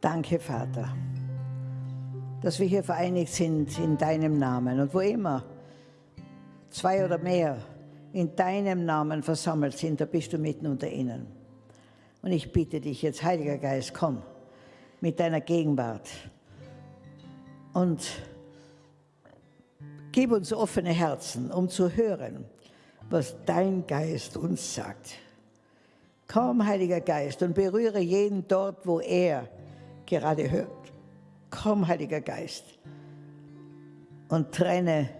Danke, Vater, dass wir hier vereinigt sind in deinem Namen und wo immer zwei oder mehr in deinem Namen versammelt sind, da bist du mitten unter ihnen. Und ich bitte dich jetzt, Heiliger Geist, komm mit deiner Gegenwart und gib uns offene Herzen, um zu hören, was dein Geist uns sagt. Komm, Heiliger Geist, und berühre jeden dort, wo er gerade hört. Komm, Heiliger Geist, und trenne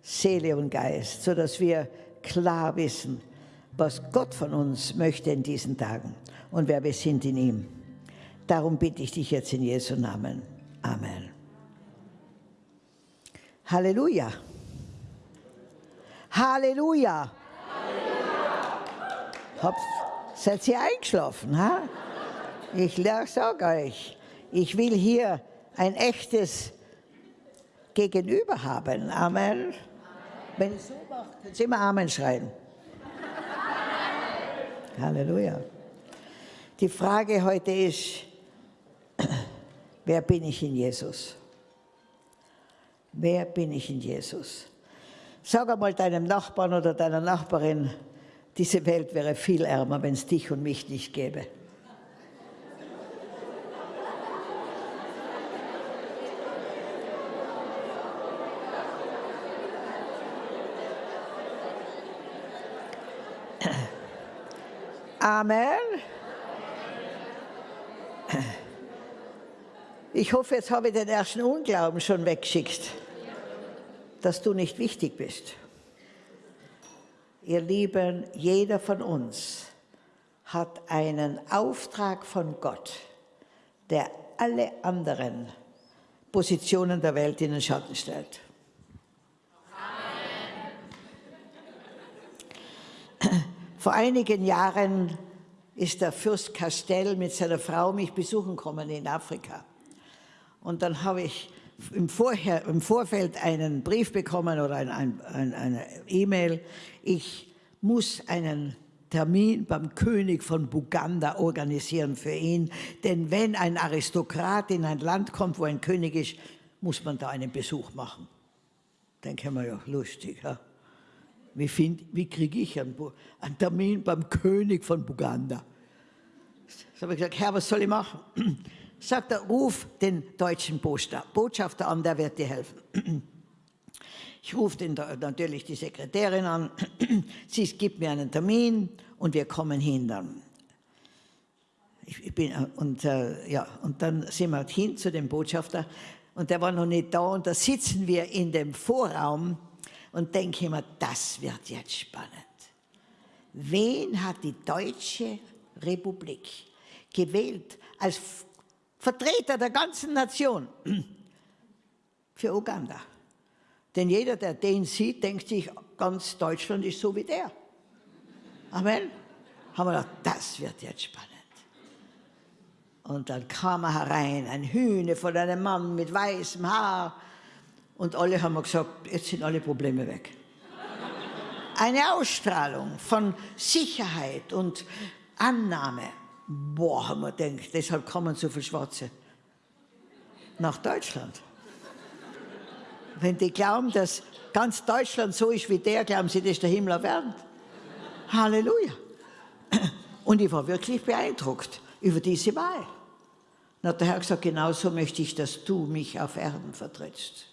Seele und Geist, sodass wir klar wissen, was Gott von uns möchte in diesen Tagen und wer wir sind in ihm. Darum bitte ich dich jetzt in Jesu Namen. Amen. Halleluja. Halleluja. Halleluja. Seid ihr eingeschlafen? Ha? Ich sage euch, ich will hier ein echtes Gegenüber haben. Amen. Wenn ich so mache, können Sie immer Amen schreien. Halleluja. Die Frage heute ist, wer bin ich in Jesus? Wer bin ich in Jesus? Sag einmal deinem Nachbarn oder deiner Nachbarin, diese Welt wäre viel ärmer, wenn es dich und mich nicht gäbe. Amen. Ich hoffe, jetzt habe ich den ersten Unglauben schon weggeschickt, dass du nicht wichtig bist. Ihr Lieben, jeder von uns hat einen Auftrag von Gott, der alle anderen Positionen der Welt in den Schatten stellt. Amen. Vor einigen Jahren ist der Fürst Castell mit seiner Frau mich besuchen kommen in Afrika. Und dann habe ich im, Vorher, im Vorfeld einen Brief bekommen oder ein, ein, ein, eine E-Mail. Ich muss einen Termin beim König von Buganda organisieren für ihn. Denn wenn ein Aristokrat in ein Land kommt, wo ein König ist, muss man da einen Besuch machen. Denke wir ja, lustig. Ja? Wie, wie kriege ich einen, einen, Termin beim König von Buganda? So habe ich gesagt, Herr, was soll ich machen? Sagt er, ruf den deutschen Botschafter an, der wird dir helfen. Ich rufe natürlich die Sekretärin an, sie gibt mir einen Termin und wir kommen hin dann. Ich bin, und, äh, ja, und dann sind wir hin zu dem Botschafter und der war noch nicht da und da sitzen wir in dem Vorraum und denken immer, das wird jetzt spannend. Wen hat die Deutsche Republik gewählt als Vertreter der ganzen Nation für Uganda. Denn jeder, der den sieht, denkt sich, ganz Deutschland ist so wie der. Amen. Haben wir gedacht, das wird jetzt spannend. Und dann kam er herein, ein Hühne von einem Mann mit weißem Haar. Und alle haben gesagt, jetzt sind alle Probleme weg. Eine Ausstrahlung von Sicherheit und Annahme boah, haben wir gedacht, deshalb kommen so viele Schwarze nach Deutschland. Wenn die glauben, dass ganz Deutschland so ist wie der, glauben sie, das ist der Himmel erwärmt. Halleluja. Und ich war wirklich beeindruckt über diese Wahl. Dann hat der Herr gesagt, genau so möchte ich, dass du mich auf Erden vertrittst.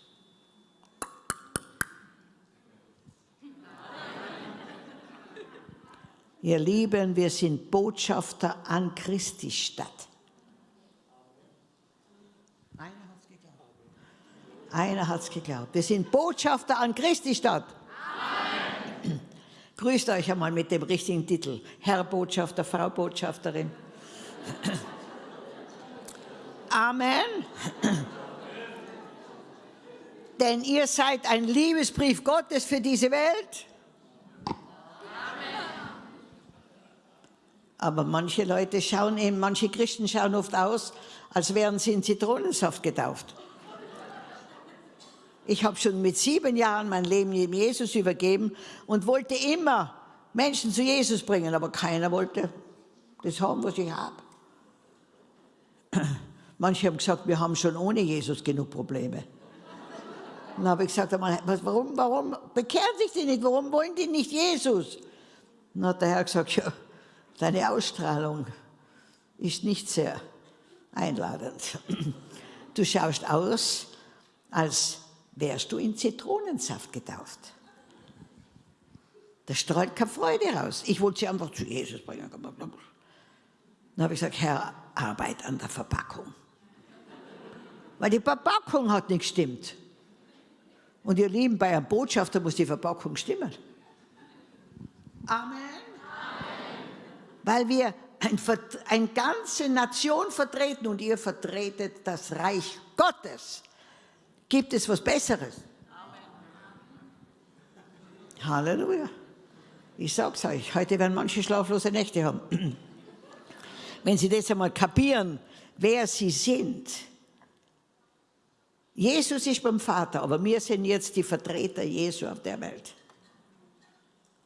Ihr Lieben, wir sind Botschafter an Christi Stadt. Einer hat es geglaubt. Einer hat es geglaubt. Wir sind Botschafter an Christi Stadt. Amen. Grüßt euch einmal mit dem richtigen Titel. Herr Botschafter, Frau Botschafterin. Amen. Denn ihr seid ein Liebesbrief Gottes für diese Welt. Aber manche Leute schauen eben, manche Christen schauen oft aus, als wären sie in Zitronensaft getauft. Ich habe schon mit sieben Jahren mein Leben Jesus übergeben und wollte immer Menschen zu Jesus bringen, aber keiner wollte das haben, was ich habe. Manche haben gesagt, wir haben schon ohne Jesus genug Probleme. Dann habe ich gesagt, warum, warum bekehren sich die nicht? Warum wollen die nicht Jesus? Dann hat der Herr gesagt, ja, deine Ausstrahlung ist nicht sehr einladend. Du schaust aus, als wärst du in Zitronensaft getauft. Da strahlt keine Freude raus. Ich wollte sie einfach zu Jesus bringen. Dann habe ich gesagt, Herr, Arbeit an der Verpackung. Weil die Verpackung hat nicht gestimmt. Und ihr Lieben, bei einem Botschafter muss die Verpackung stimmen. Amen. Weil wir ein, eine ganze Nation vertreten und ihr vertretet das Reich Gottes. Gibt es was Besseres? Amen. Halleluja. Ich sag's euch, heute werden manche schlaflose Nächte haben. Wenn Sie das einmal kapieren, wer Sie sind. Jesus ist beim Vater, aber wir sind jetzt die Vertreter Jesu auf der Welt.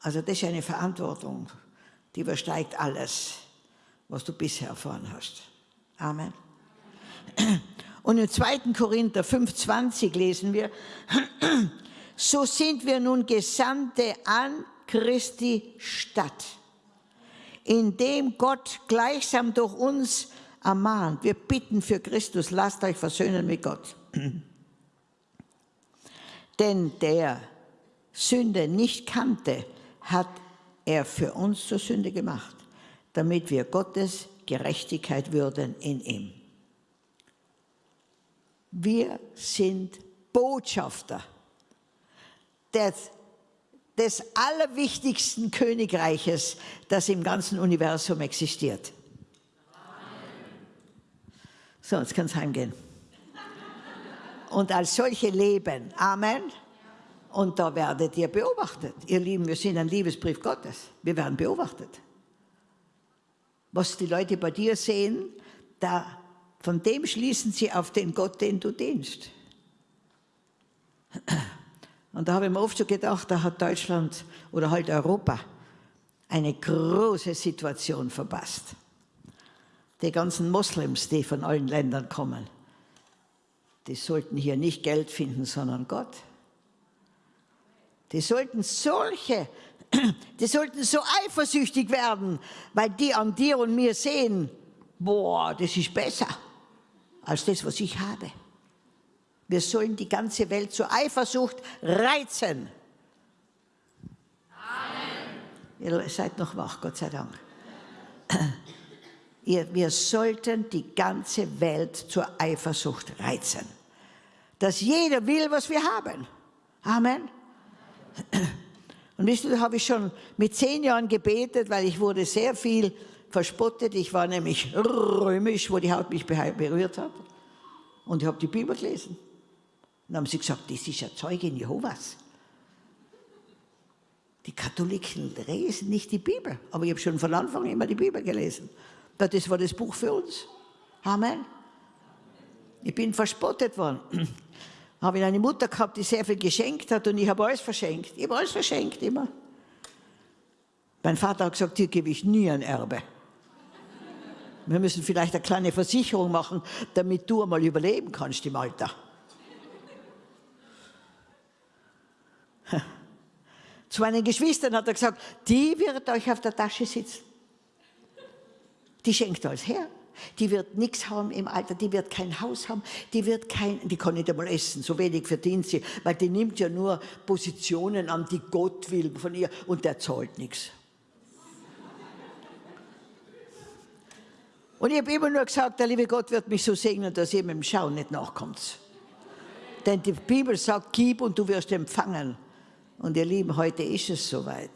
Also das ist eine Verantwortung, die übersteigt alles, was du bisher erfahren hast. Amen. Und im 2. Korinther 5,20 lesen wir, so sind wir nun Gesandte an Christi Stadt, indem Gott gleichsam durch uns ermahnt. Wir bitten für Christus, lasst euch versöhnen mit Gott. Denn der Sünde nicht kannte, hat er für uns zur Sünde gemacht, damit wir Gottes Gerechtigkeit würden in ihm. Wir sind Botschafter des, des allerwichtigsten Königreiches, das im ganzen Universum existiert. So, jetzt kann es heimgehen. Und als solche leben. Amen. Und da werdet ihr beobachtet. Ihr Lieben, wir sind ein Liebesbrief Gottes. Wir werden beobachtet. Was die Leute bei dir sehen, da, von dem schließen sie auf den Gott, den du dienst. Und da habe ich mir oft so gedacht, da hat Deutschland oder halt Europa eine große Situation verpasst die ganzen Moslems, die von allen Ländern kommen, die sollten hier nicht Geld finden, sondern Gott. Die sollten solche, die sollten so eifersüchtig werden, weil die an dir und mir sehen, boah, das ist besser als das, was ich habe. Wir sollen die ganze Welt zur Eifersucht reizen. Amen. Ihr seid noch wach, Gott sei Dank wir sollten die ganze Welt zur Eifersucht reizen. Dass jeder will, was wir haben. Amen. Und wisst ihr, da habe ich schon mit zehn Jahren gebetet, weil ich wurde sehr viel verspottet. Ich war nämlich römisch, wo die Haut mich berührt hat. Und ich habe die Bibel gelesen. Und haben sie gesagt, das ist ja Zeugin Jehovas. Die Katholiken lesen nicht die Bibel, aber ich habe schon von Anfang immer die Bibel gelesen. Das war das Buch für uns. Amen. Ich bin verspottet worden. Habe ich eine Mutter gehabt, die sehr viel geschenkt hat und ich habe alles verschenkt. Ich habe alles verschenkt, immer. Mein Vater hat gesagt, dir gebe ich nie ein Erbe. Wir müssen vielleicht eine kleine Versicherung machen, damit du einmal überleben kannst im Alter. Zu meinen Geschwistern hat er gesagt, die wird euch auf der Tasche sitzen. Die schenkt alles her. Die wird nichts haben im Alter, die wird kein Haus haben, die wird kein, die kann nicht einmal essen, so wenig verdient sie, weil die nimmt ja nur Positionen an, die Gott will von ihr und der zahlt nichts. Und ich habe immer nur gesagt, der liebe Gott wird mich so segnen, dass ihr mit dem Schauen nicht nachkommt. Denn die Bibel sagt, gib und du wirst empfangen. Und ihr Lieben, heute ist es soweit.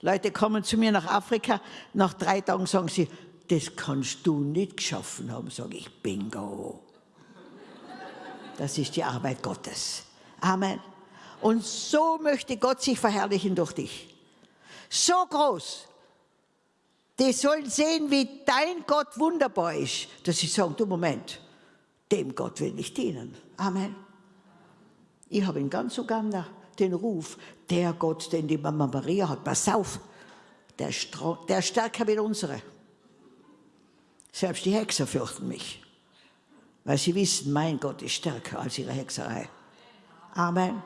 Leute kommen zu mir nach Afrika, nach drei Tagen sagen sie, das kannst du nicht geschaffen haben. Sage ich, bingo. Das ist die Arbeit Gottes. Amen. Und so möchte Gott sich verherrlichen durch dich. So groß. Die sollen sehen, wie dein Gott wunderbar ist, dass sie sagen, du Moment, dem Gott will ich dienen. Amen. Ich habe in ganz Uganda den Ruf, der Gott, den die Mama Maria hat, pass auf, der, der stärker wie unsere. Selbst die Hexer fürchten mich, weil sie wissen, mein Gott ist stärker als ihre Hexerei. Amen.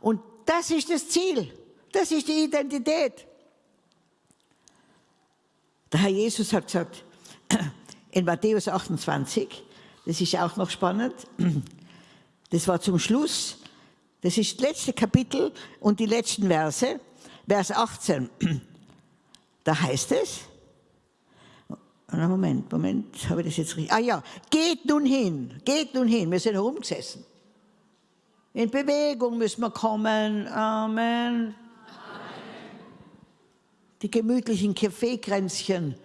Und das ist das Ziel, das ist die Identität. Der Herr Jesus hat gesagt, in Matthäus 28, das ist auch noch spannend, das war zum Schluss, das ist das letzte Kapitel und die letzten Verse, Vers 18, da heißt es, Moment, Moment, habe ich das jetzt richtig? Ah ja, geht nun hin, geht nun hin, wir sind herumgesessen. In Bewegung müssen wir kommen, Amen. Die gemütlichen Kaffeekränzchen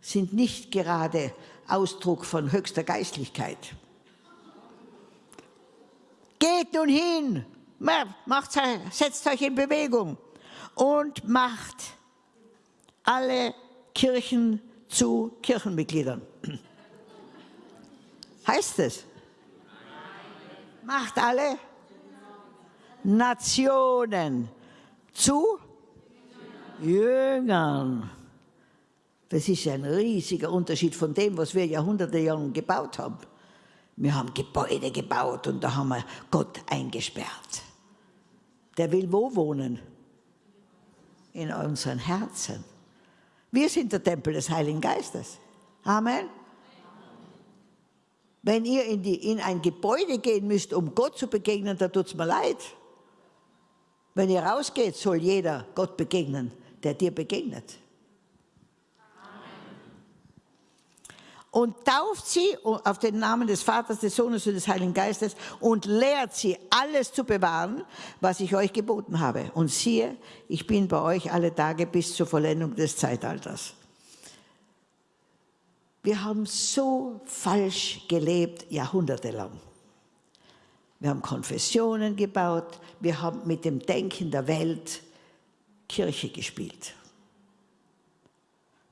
sind nicht gerade Ausdruck von höchster Geistlichkeit. Geht nun hin, macht, setzt euch in Bewegung und macht alle Kirchen zu Kirchenmitgliedern. Heißt es? Macht alle Nationen zu Jüngern. Das ist ein riesiger Unterschied von dem, was wir Jahrhunderte lang gebaut haben. Wir haben Gebäude gebaut und da haben wir Gott eingesperrt. Der will wo wohnen? In unseren Herzen. Wir sind der Tempel des Heiligen Geistes. Amen. Wenn ihr in, die, in ein Gebäude gehen müsst, um Gott zu begegnen, da tut es mir leid. Wenn ihr rausgeht, soll jeder Gott begegnen, der dir begegnet. Und tauft sie auf den Namen des Vaters, des Sohnes und des Heiligen Geistes und lehrt sie, alles zu bewahren, was ich euch geboten habe. Und siehe, ich bin bei euch alle Tage bis zur Vollendung des Zeitalters. Wir haben so falsch gelebt, jahrhundertelang. Wir haben Konfessionen gebaut, wir haben mit dem Denken der Welt Kirche gespielt.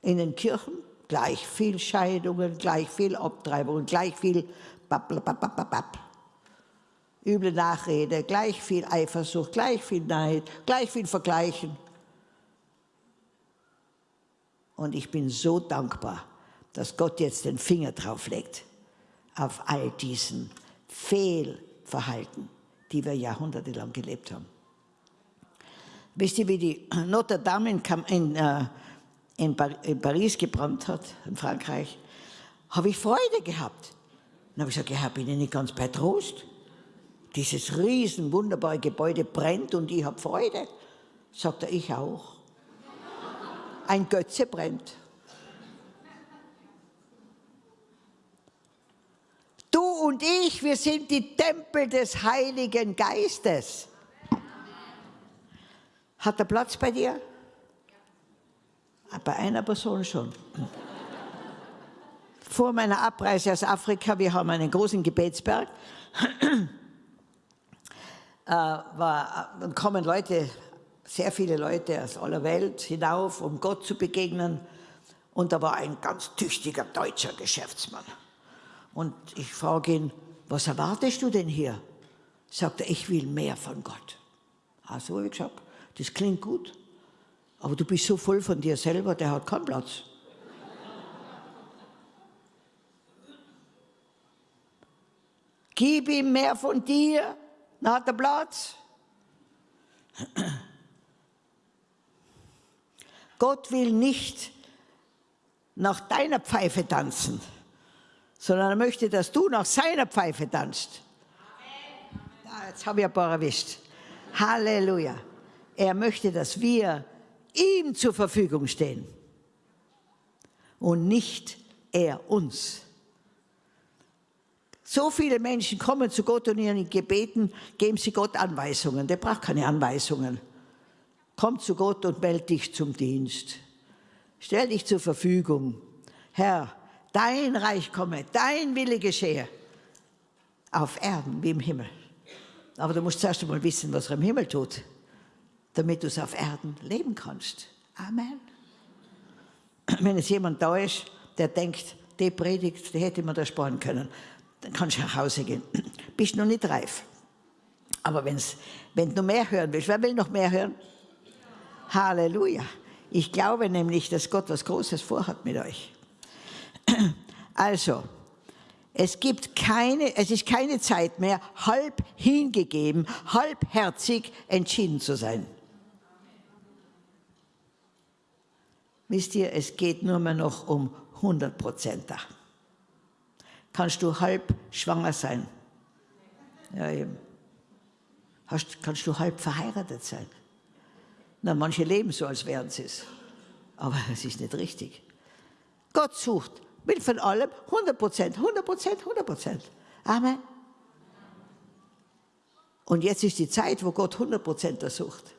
In den Kirchen gleich viel Scheidungen, gleich viel Abtreibungen, gleich viel Bapp, üble Nachrede, gleich viel Eifersucht, gleich viel Neid, gleich viel Vergleichen. Und ich bin so dankbar, dass Gott jetzt den Finger drauf legt auf all diesen Fehlverhalten, die wir jahrhundertelang gelebt haben. Wisst ihr, wie die Notre Dame in, in äh, in, Paris gebrannt hat, in Frankreich, habe ich Freude gehabt. Dann habe ich gesagt, ja, bin ich nicht ganz bei Trost? Dieses riesen, wunderbare Gebäude brennt und ich habe Freude. Sagt er, ich auch. Ein Götze brennt. Du und ich, wir sind die Tempel des Heiligen Geistes. Hat er Platz bei dir? Bei einer Person schon. Vor meiner Abreise aus Afrika, wir haben einen großen Gebetsberg, äh, war, dann kommen Leute, sehr viele Leute aus aller Welt hinauf, um Gott zu begegnen. Und da war ein ganz tüchtiger deutscher Geschäftsmann. Und ich frage ihn, was erwartest du denn hier? Sagt er, ich will mehr von Gott. Also habe ich gesagt, das klingt gut. Aber du bist so voll von dir selber, der hat keinen Platz. Gib ihm mehr von dir, dann hat er Platz. Gott will nicht nach deiner Pfeife tanzen, sondern er möchte, dass du nach seiner Pfeife tanzt. Ja, jetzt habe ich ein paar erwischt. Halleluja. Er möchte, dass wir ihm zur Verfügung stehen und nicht er uns. So viele Menschen kommen zu Gott und ihren Gebeten geben sie Gott Anweisungen. Der braucht keine Anweisungen. Komm zu Gott und melde dich zum Dienst. Stell dich zur Verfügung. Herr, dein Reich komme, dein Wille geschehe. Auf Erden wie im Himmel. Aber du musst zuerst einmal wissen, was er im Himmel tut damit du es auf Erden leben kannst. Amen. Wenn es jemand da ist, der denkt, die Predigt, die hätte man da sparen können, dann kannst du nach Hause gehen. Bist noch nicht reif. Aber wenn's, wenn du mehr hören willst, wer will noch mehr hören? Halleluja. Ich glaube nämlich, dass Gott was Großes vorhat mit euch. Also, es gibt keine, es ist keine Zeit mehr, halb hingegeben, halbherzig entschieden zu sein. Wisst ihr, es geht nur mehr noch um 100 Prozent da. Kannst du halb schwanger sein? Ja, eben. Hast, kannst du halb verheiratet sein? Na, manche leben so, als wären sie es. Aber es ist nicht richtig. Gott sucht, will von allem 100 Prozent, 100 Prozent, 100 Prozent. Amen. Und jetzt ist die Zeit, wo Gott 100 Prozent sucht.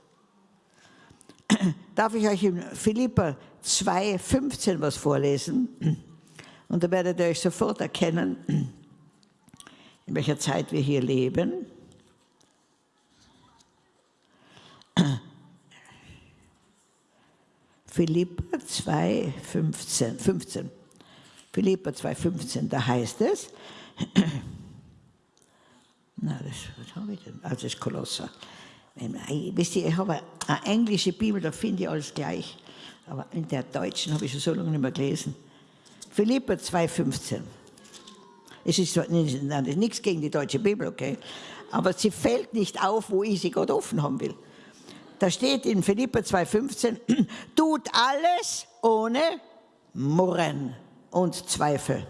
Darf ich euch in Philippa 2,15 was vorlesen? Und da werdet ihr euch sofort erkennen, in welcher Zeit wir hier leben. Philippa 2, 15, 15. Philippa 2, 15, da heißt es, na, das, was habe ich denn? Also das ist Kolosser. Wisst ihr, ich habe eine englische Bibel, da finde ich alles gleich. Aber in der deutschen habe ich schon so lange nicht mehr gelesen. Philippa 2, 15. Es ist, ist nichts gegen die deutsche Bibel, okay? Aber sie fällt nicht auf, wo ich sie gerade offen haben will. Da steht in Philippa 2,15, tut alles ohne Murren und Zweifel,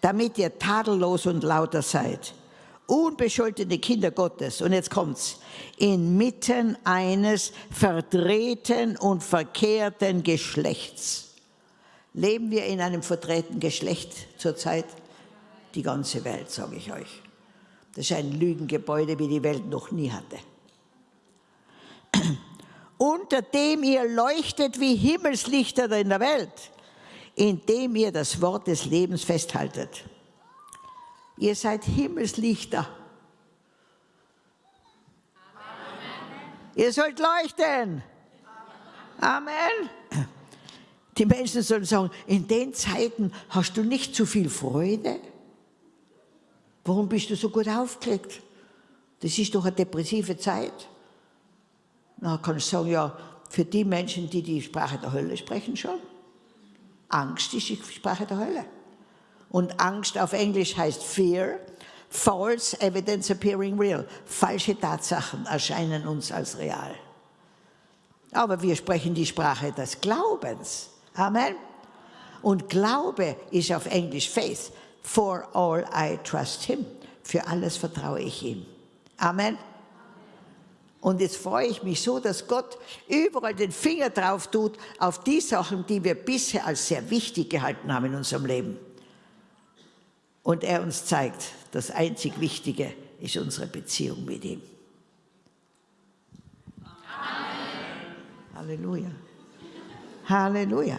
damit ihr tadellos und lauter seid, unbescholtene Kinder Gottes. Und jetzt kommt's, inmitten eines verdrehten und verkehrten Geschlechts. Leben wir in einem verdrehten Geschlecht zurzeit? Die ganze Welt, sage ich euch. Das ist ein Lügengebäude, wie die Welt noch nie hatte unter dem ihr leuchtet wie Himmelslichter in der Welt, indem ihr das Wort des Lebens festhaltet. Ihr seid Himmelslichter. Amen. Ihr sollt leuchten. Amen. Die Menschen sollen sagen, in den Zeiten hast du nicht zu viel Freude. Warum bist du so gut aufgelegt? Das ist doch eine depressive Zeit. Dann kann ich sagen, ja, für die Menschen, die die Sprache der Hölle sprechen schon. Angst ist die Sprache der Hölle. Und Angst auf Englisch heißt Fear, False Evidence Appearing Real. Falsche Tatsachen erscheinen uns als real. Aber wir sprechen die Sprache des Glaubens. Amen. Und Glaube ist auf Englisch Faith. For all I trust Him. Für alles vertraue ich ihm. Amen. Und jetzt freue ich mich so, dass Gott überall den Finger drauf tut auf die Sachen, die wir bisher als sehr wichtig gehalten haben in unserem Leben. Und er uns zeigt, das einzig Wichtige ist unsere Beziehung mit ihm. Amen. Halleluja. Halleluja.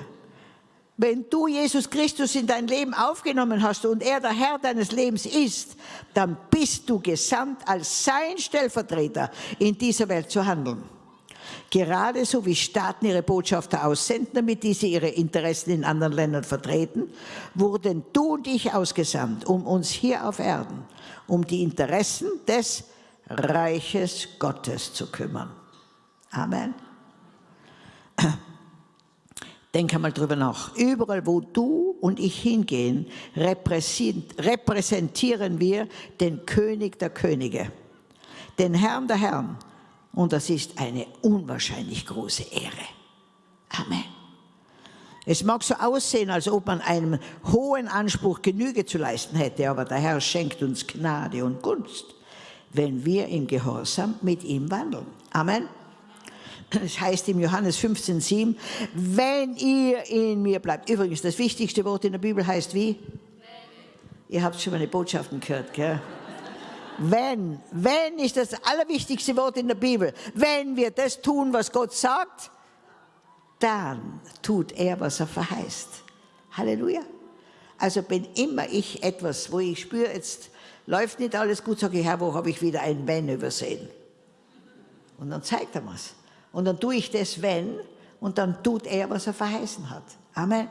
Wenn du Jesus Christus in dein Leben aufgenommen hast und er der Herr deines Lebens ist, dann bist du gesandt als sein Stellvertreter in dieser Welt zu handeln. Gerade so wie Staaten ihre Botschafter aussenden, damit diese ihre Interessen in anderen Ländern vertreten, wurden du und ich ausgesandt, um uns hier auf Erden, um die Interessen des Reiches Gottes zu kümmern. Amen. Denk einmal drüber nach. Überall, wo du und ich hingehen, repräsentieren wir den König der Könige, den Herrn der Herren. Und das ist eine unwahrscheinlich große Ehre. Amen. Es mag so aussehen, als ob man einem hohen Anspruch Genüge zu leisten hätte, aber der Herr schenkt uns Gnade und Gunst, wenn wir im Gehorsam mit ihm wandeln. Amen. Es heißt im Johannes 15,7, wenn ihr in mir bleibt. Übrigens, das wichtigste Wort in der Bibel heißt wie? Ihr habt schon meine Botschaften gehört, gell? Wenn, wenn ist das allerwichtigste Wort in der Bibel. Wenn wir das tun, was Gott sagt, dann tut er, was er verheißt. Halleluja. Also bin immer ich etwas, wo ich spüre, jetzt läuft nicht alles gut, sage ich, Herr, wo habe ich wieder ein Wenn übersehen? Und dann zeigt er mir's. Und dann tue ich das, wenn, und dann tut er, was er verheißen hat. Amen.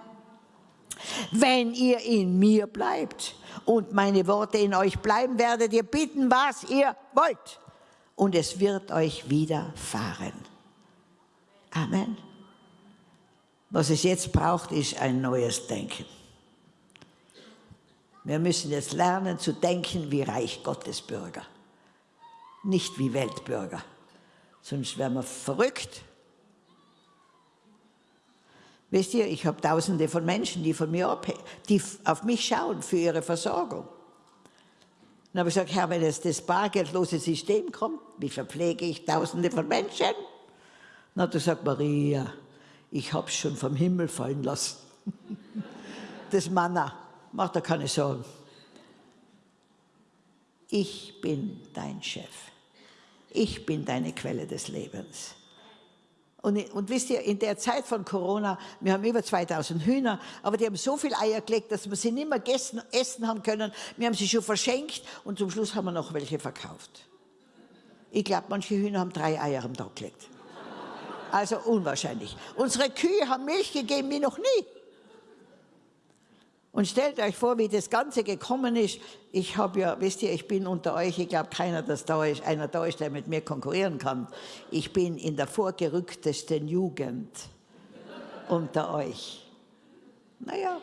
Wenn ihr in mir bleibt und meine Worte in euch bleiben, werdet ihr bitten, was ihr wollt. Und es wird euch widerfahren. Amen. Was es jetzt braucht, ist ein neues Denken. Wir müssen jetzt lernen zu denken wie Reich Gottes Bürger, nicht wie Weltbürger. Sonst werden wir verrückt. Wisst ihr, ich habe tausende von Menschen, die, von mir die auf mich schauen für ihre Versorgung. Dann habe ich gesagt, Herr, wenn jetzt das bargeldlose System kommt, wie verpflege ich tausende von Menschen? Hat er gesagt, Maria, ich habe es schon vom Himmel fallen lassen. das Manna, macht er keine Sorgen. Ich bin dein Chef. Ich bin deine Quelle des Lebens. Und, und, wisst ihr, in der Zeit von Corona, wir haben über 2000 Hühner, aber die haben so viel Eier gelegt, dass wir sie nicht mehr gegessen, essen haben können. Wir haben sie schon verschenkt und zum Schluss haben wir noch welche verkauft. Ich glaube, manche Hühner haben drei Eier am Tag gelegt. Also unwahrscheinlich. Unsere Kühe haben Milch gegeben wie noch nie. Und stellt euch vor, wie das Ganze gekommen ist. Ich habe ja, wisst ihr, ich bin unter euch, ich glaube keiner, dass da ist, einer da ist, der mit mir konkurrieren kann. Ich bin in der vorgerücktesten Jugend unter euch. Naja,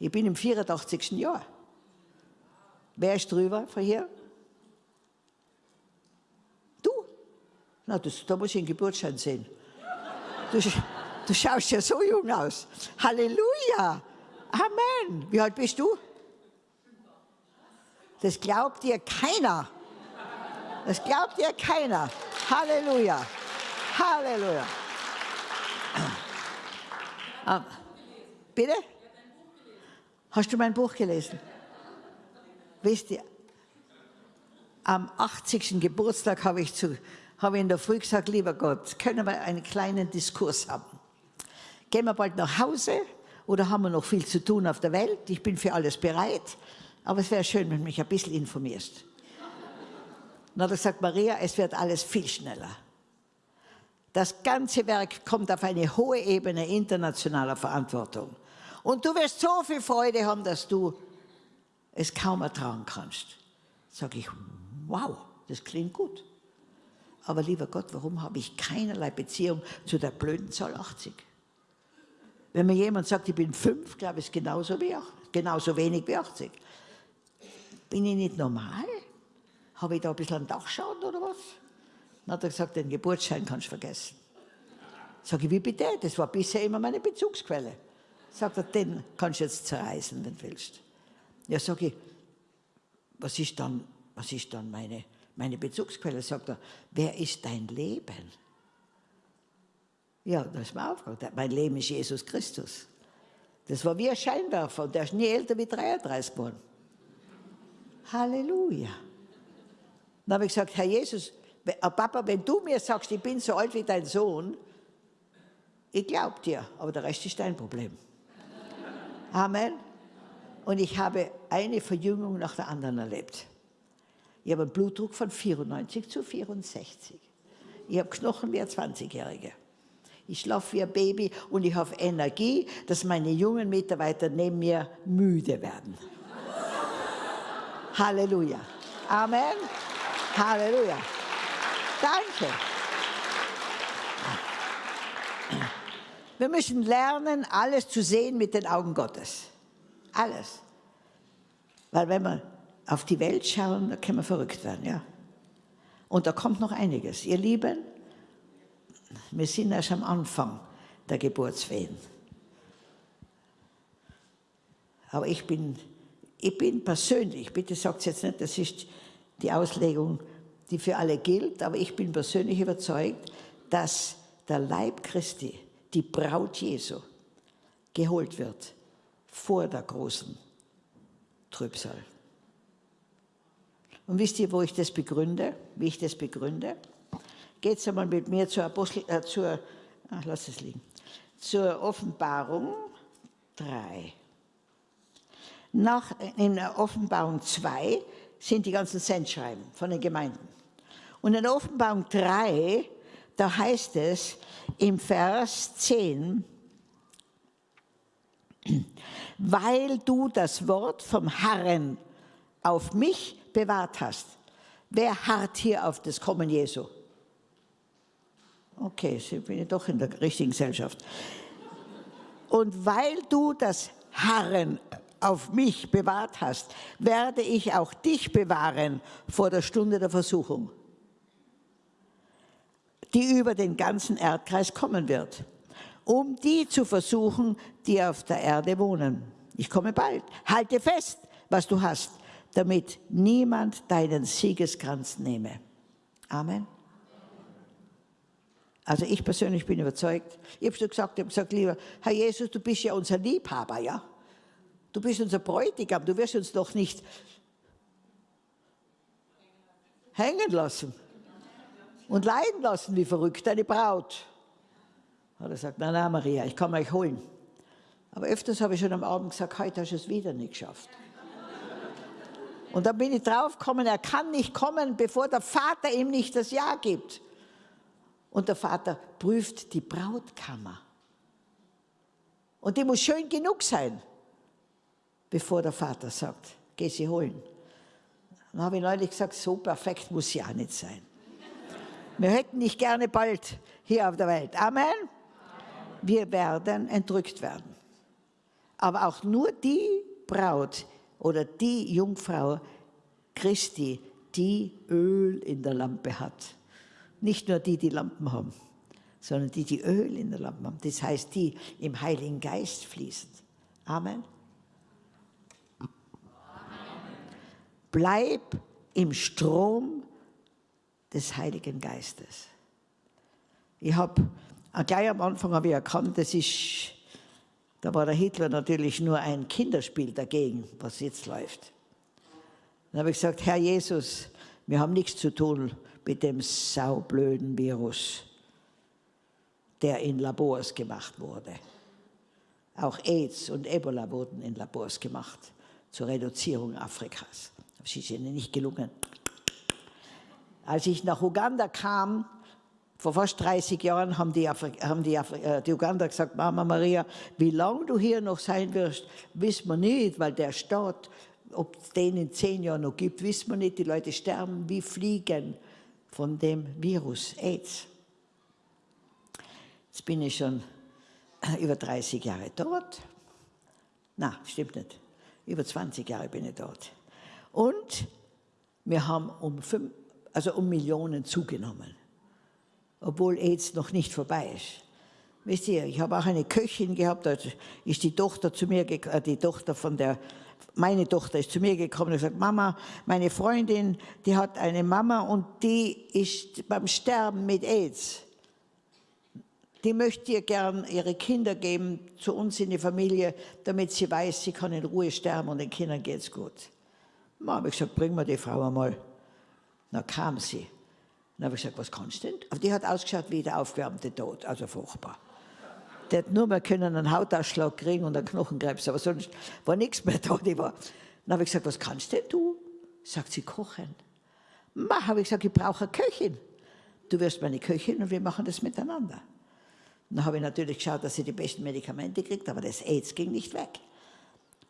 ich bin im 84. Jahr. Wer ist drüber von hier? Du? Na, das, da muss ich den Geburtsschein sehen. Du, du schaust ja so jung aus. Halleluja! Amen. Wie alt bist du? Das glaubt dir keiner. Das glaubt dir keiner. Halleluja. Halleluja. Ah, bitte? Hast du mein Buch gelesen? Wisst ihr, am 80. Geburtstag habe ich, zu, habe ich in der Früh gesagt, lieber Gott, können wir einen kleinen Diskurs haben? Gehen wir bald nach Hause oder haben wir noch viel zu tun auf der Welt? Ich bin für alles bereit, aber es wäre schön, wenn du mich ein bisschen informierst. Hat er gesagt, Maria, es wird alles viel schneller. Das ganze Werk kommt auf eine hohe Ebene internationaler Verantwortung. Und du wirst so viel Freude haben, dass du es kaum ertragen kannst. Sag ich, wow, das klingt gut. Aber lieber Gott, warum habe ich keinerlei Beziehung zu der blöden Zahl 80? Wenn mir jemand sagt, ich bin fünf, glaube ich, genauso, wie, genauso wenig wie 80. Bin ich nicht normal? Habe ich da ein bisschen einen Dachschaden oder was? Dann hat er gesagt, den Geburtsschein kannst du vergessen. Sag ich, wie bitte? Das war bisher immer meine Bezugsquelle. Sagt er, den kannst du jetzt zerreißen, wenn du willst. Ja, sag ich, was ist dann, was ist dann meine, meine Bezugsquelle? Sagt er, wer ist dein Leben? Ja, da ist mir aufgehört. Mein Leben ist Jesus Christus. Das war wie ein Scheinwerfer und der ist nie älter wie 33 geworden. Halleluja. Dann habe ich gesagt, Herr Jesus, äh, Papa, wenn du mir sagst, ich bin so alt wie dein Sohn, ich glaube dir, aber der Rest ist dein Problem. Amen. Und ich habe eine Verjüngung nach der anderen erlebt. Ich habe einen Blutdruck von 94 zu 64. Ich habe Knochen wie ein 20-Jähriger. Ich schlafe wie ein Baby und ich habe Energie, dass meine jungen Mitarbeiter neben mir müde werden. Halleluja. Amen. Halleluja. Danke. Wir müssen lernen, alles zu sehen mit den Augen Gottes. Alles. Weil wenn wir auf die Welt schauen, da können wir verrückt werden, ja. Und da kommt noch einiges. Ihr Lieben, wir sind erst am Anfang der Geburtswehen. Aber ich bin, ich bin persönlich, bitte sagt es jetzt nicht, das ist die Auslegung, die für alle gilt, aber ich bin persönlich überzeugt, dass der Leib Christi, die Braut Jesu, geholt wird vor der großen Trübsal. Und wisst ihr, wo ich das begründe, wie ich das begründe? Geht einmal mit mir zur, Apostel, äh, zur, ach, lass es liegen, zur Offenbarung 3. Nach, in der Offenbarung 2 sind die ganzen Sendschreiben von den Gemeinden. Und in Offenbarung 3, da heißt es im Vers 10, weil du das Wort vom Herrn auf mich bewahrt hast. Wer harrt hier auf das Kommen Jesu? Okay, ich bin ich doch in der richtigen Gesellschaft. Und weil du das Harren auf mich bewahrt hast, werde ich auch dich bewahren vor der Stunde der Versuchung, die über den ganzen Erdkreis kommen wird, um die zu versuchen, die auf der Erde wohnen. Ich komme bald. Halte fest, was du hast, damit niemand deinen Siegeskranz nehme. Amen. Also ich persönlich bin überzeugt. Ich habe schon gesagt, ich habe gesagt, lieber Herr Jesus, du bist ja unser Liebhaber, ja? Du bist unser Bräutigam, du wirst uns doch nicht hängen lassen und leiden lassen wie verrückt, deine Braut. Hat er gesagt, nein, nein, Maria, ich kann euch holen. Aber öfters habe ich schon am Abend gesagt, heute hast du es wieder nicht geschafft. Und dann bin ich draufgekommen, er kann nicht kommen, bevor der Vater ihm nicht das Ja gibt. Und der Vater prüft die Brautkammer. Und die muss schön genug sein, bevor der Vater sagt, geh sie holen. Dann habe ich neulich gesagt, so perfekt muss sie auch nicht sein. Wir hätten nicht gerne bald hier auf der Welt. Amen. Wir werden entrückt werden. Aber auch nur die Braut oder die Jungfrau Christi, die Öl in der Lampe hat. Nicht nur die, die Lampen haben, sondern die, die Öl in der Lampe haben. Das heißt, die im Heiligen Geist fließen. Amen. Bleib im Strom des Heiligen Geistes. Ich habe gleich am Anfang habe ich erkannt, das ist, da war der Hitler natürlich nur ein Kinderspiel dagegen, was jetzt läuft. Dann habe ich gesagt, Herr Jesus, wir haben nichts zu tun mit dem saublöden Virus, der in Labors gemacht wurde. Auch AIDS und Ebola wurden in Labors gemacht zur Reduzierung Afrikas. Das ist ihnen nicht gelungen. Als ich nach Uganda kam, vor fast 30 Jahren haben die, Afri haben die, Afri äh, die Uganda gesagt, Mama Maria, wie lange du hier noch sein wirst, wissen wir nicht, weil der Staat, ob es den in zehn Jahren noch gibt, wissen wir nicht. Die Leute sterben wie Fliegen von dem Virus AIDS. Jetzt bin ich schon über 30 Jahre dort. Na, stimmt nicht. Über 20 Jahre bin ich dort. Und wir haben um, fünf, also um Millionen zugenommen, obwohl AIDS noch nicht vorbei ist. Wisst ihr, ich habe auch eine Köchin gehabt, da ist die Tochter zu mir, äh, die Tochter von der, meine Tochter ist zu mir gekommen und gesagt, Mama, meine Freundin, die hat eine Mama und die ist beim Sterben mit AIDS. Die möchte ihr gern ihre Kinder geben zu uns in die Familie, damit sie weiß, sie kann in Ruhe sterben und den Kindern geht's gut. Dann habe ich gesagt, bring mir die Frau einmal. Dann kam sie. Dann habe ich gesagt, was kannst du denn? Aber die hat ausgeschaut wie der aufgewärmte Tod, also furchtbar. Die hat nur mehr können einen Hautausschlag kriegen und einen Knochenkrebs, aber sonst war nichts mehr da. Die war. Dann habe ich gesagt, was kannst denn du? Sagt sie, kochen. Ma, habe ich gesagt, ich brauche eine Köchin. Du wirst meine Köchin und wir machen das miteinander. Dann habe ich natürlich geschaut, dass sie die besten Medikamente kriegt, aber das AIDS ging nicht weg.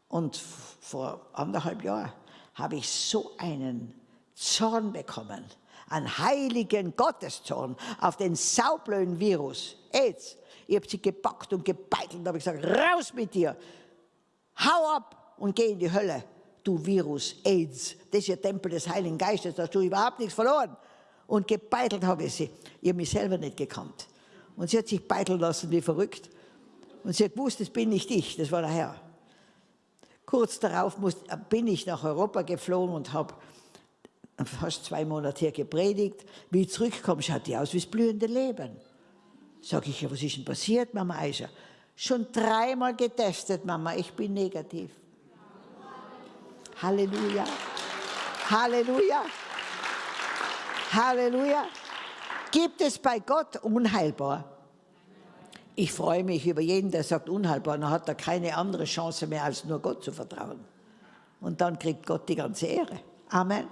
Und vor anderthalb Jahren habe ich so einen Zorn bekommen, einen heiligen Gotteszorn auf den saublöden Virus, AIDS. Ich habe sie gepackt und gebeitelt und habe gesagt, raus mit dir, hau ab und geh in die Hölle, du Virus, AIDS. Das ist der Tempel des Heiligen Geistes, da hast du überhaupt nichts verloren. Und gebeitelt habe ich sie. Ich habe mich selber nicht gekannt. Und sie hat sich beiteln lassen wie verrückt. Und sie hat gewusst, das bin nicht ich, das war der Herr. Kurz darauf muss, bin ich nach Europa geflogen und habe fast zwei Monate hier gepredigt. Wie ich zurückkomme, schaut die aus wie das blühende Leben. Sag ich, ja, was ist denn passiert, Mama Aisha? Schon dreimal getestet, Mama, ich bin negativ. Halleluja. Halleluja. Halleluja. Gibt es bei Gott unheilbar? Ich freue mich über jeden, der sagt unheilbar, dann hat er keine andere Chance mehr, als nur Gott zu vertrauen. Und dann kriegt Gott die ganze Ehre. Amen.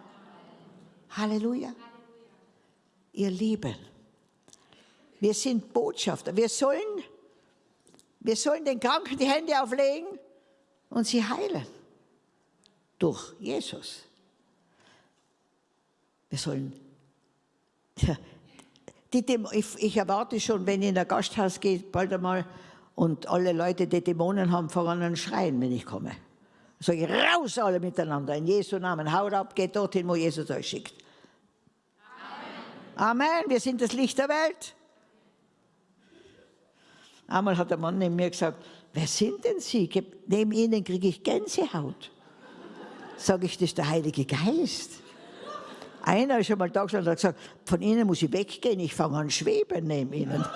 Halleluja. Ihr Lieben, wir sind Botschafter. Wir sollen, wir sollen den Kranken die Hände auflegen und sie heilen. Durch Jesus. Wir sollen die ich, ich, erwarte schon, wenn ich in ein Gasthaus gehe, bald einmal, und alle Leute, die Dämonen haben, fangen an schreien, wenn ich komme. Sage ich, raus alle miteinander, in Jesu Namen, haut ab, geht dorthin, wo Jesus euch schickt. Amen. Amen, wir sind das Licht der Welt. Einmal hat der Mann neben mir gesagt, wer sind denn Sie? Neben Ihnen kriege ich Gänsehaut. Sage ich, das ist der Heilige Geist. Einer ist schon mal da gestanden und hat gesagt, von Ihnen muss ich weggehen, ich fange an schweben neben Ihnen.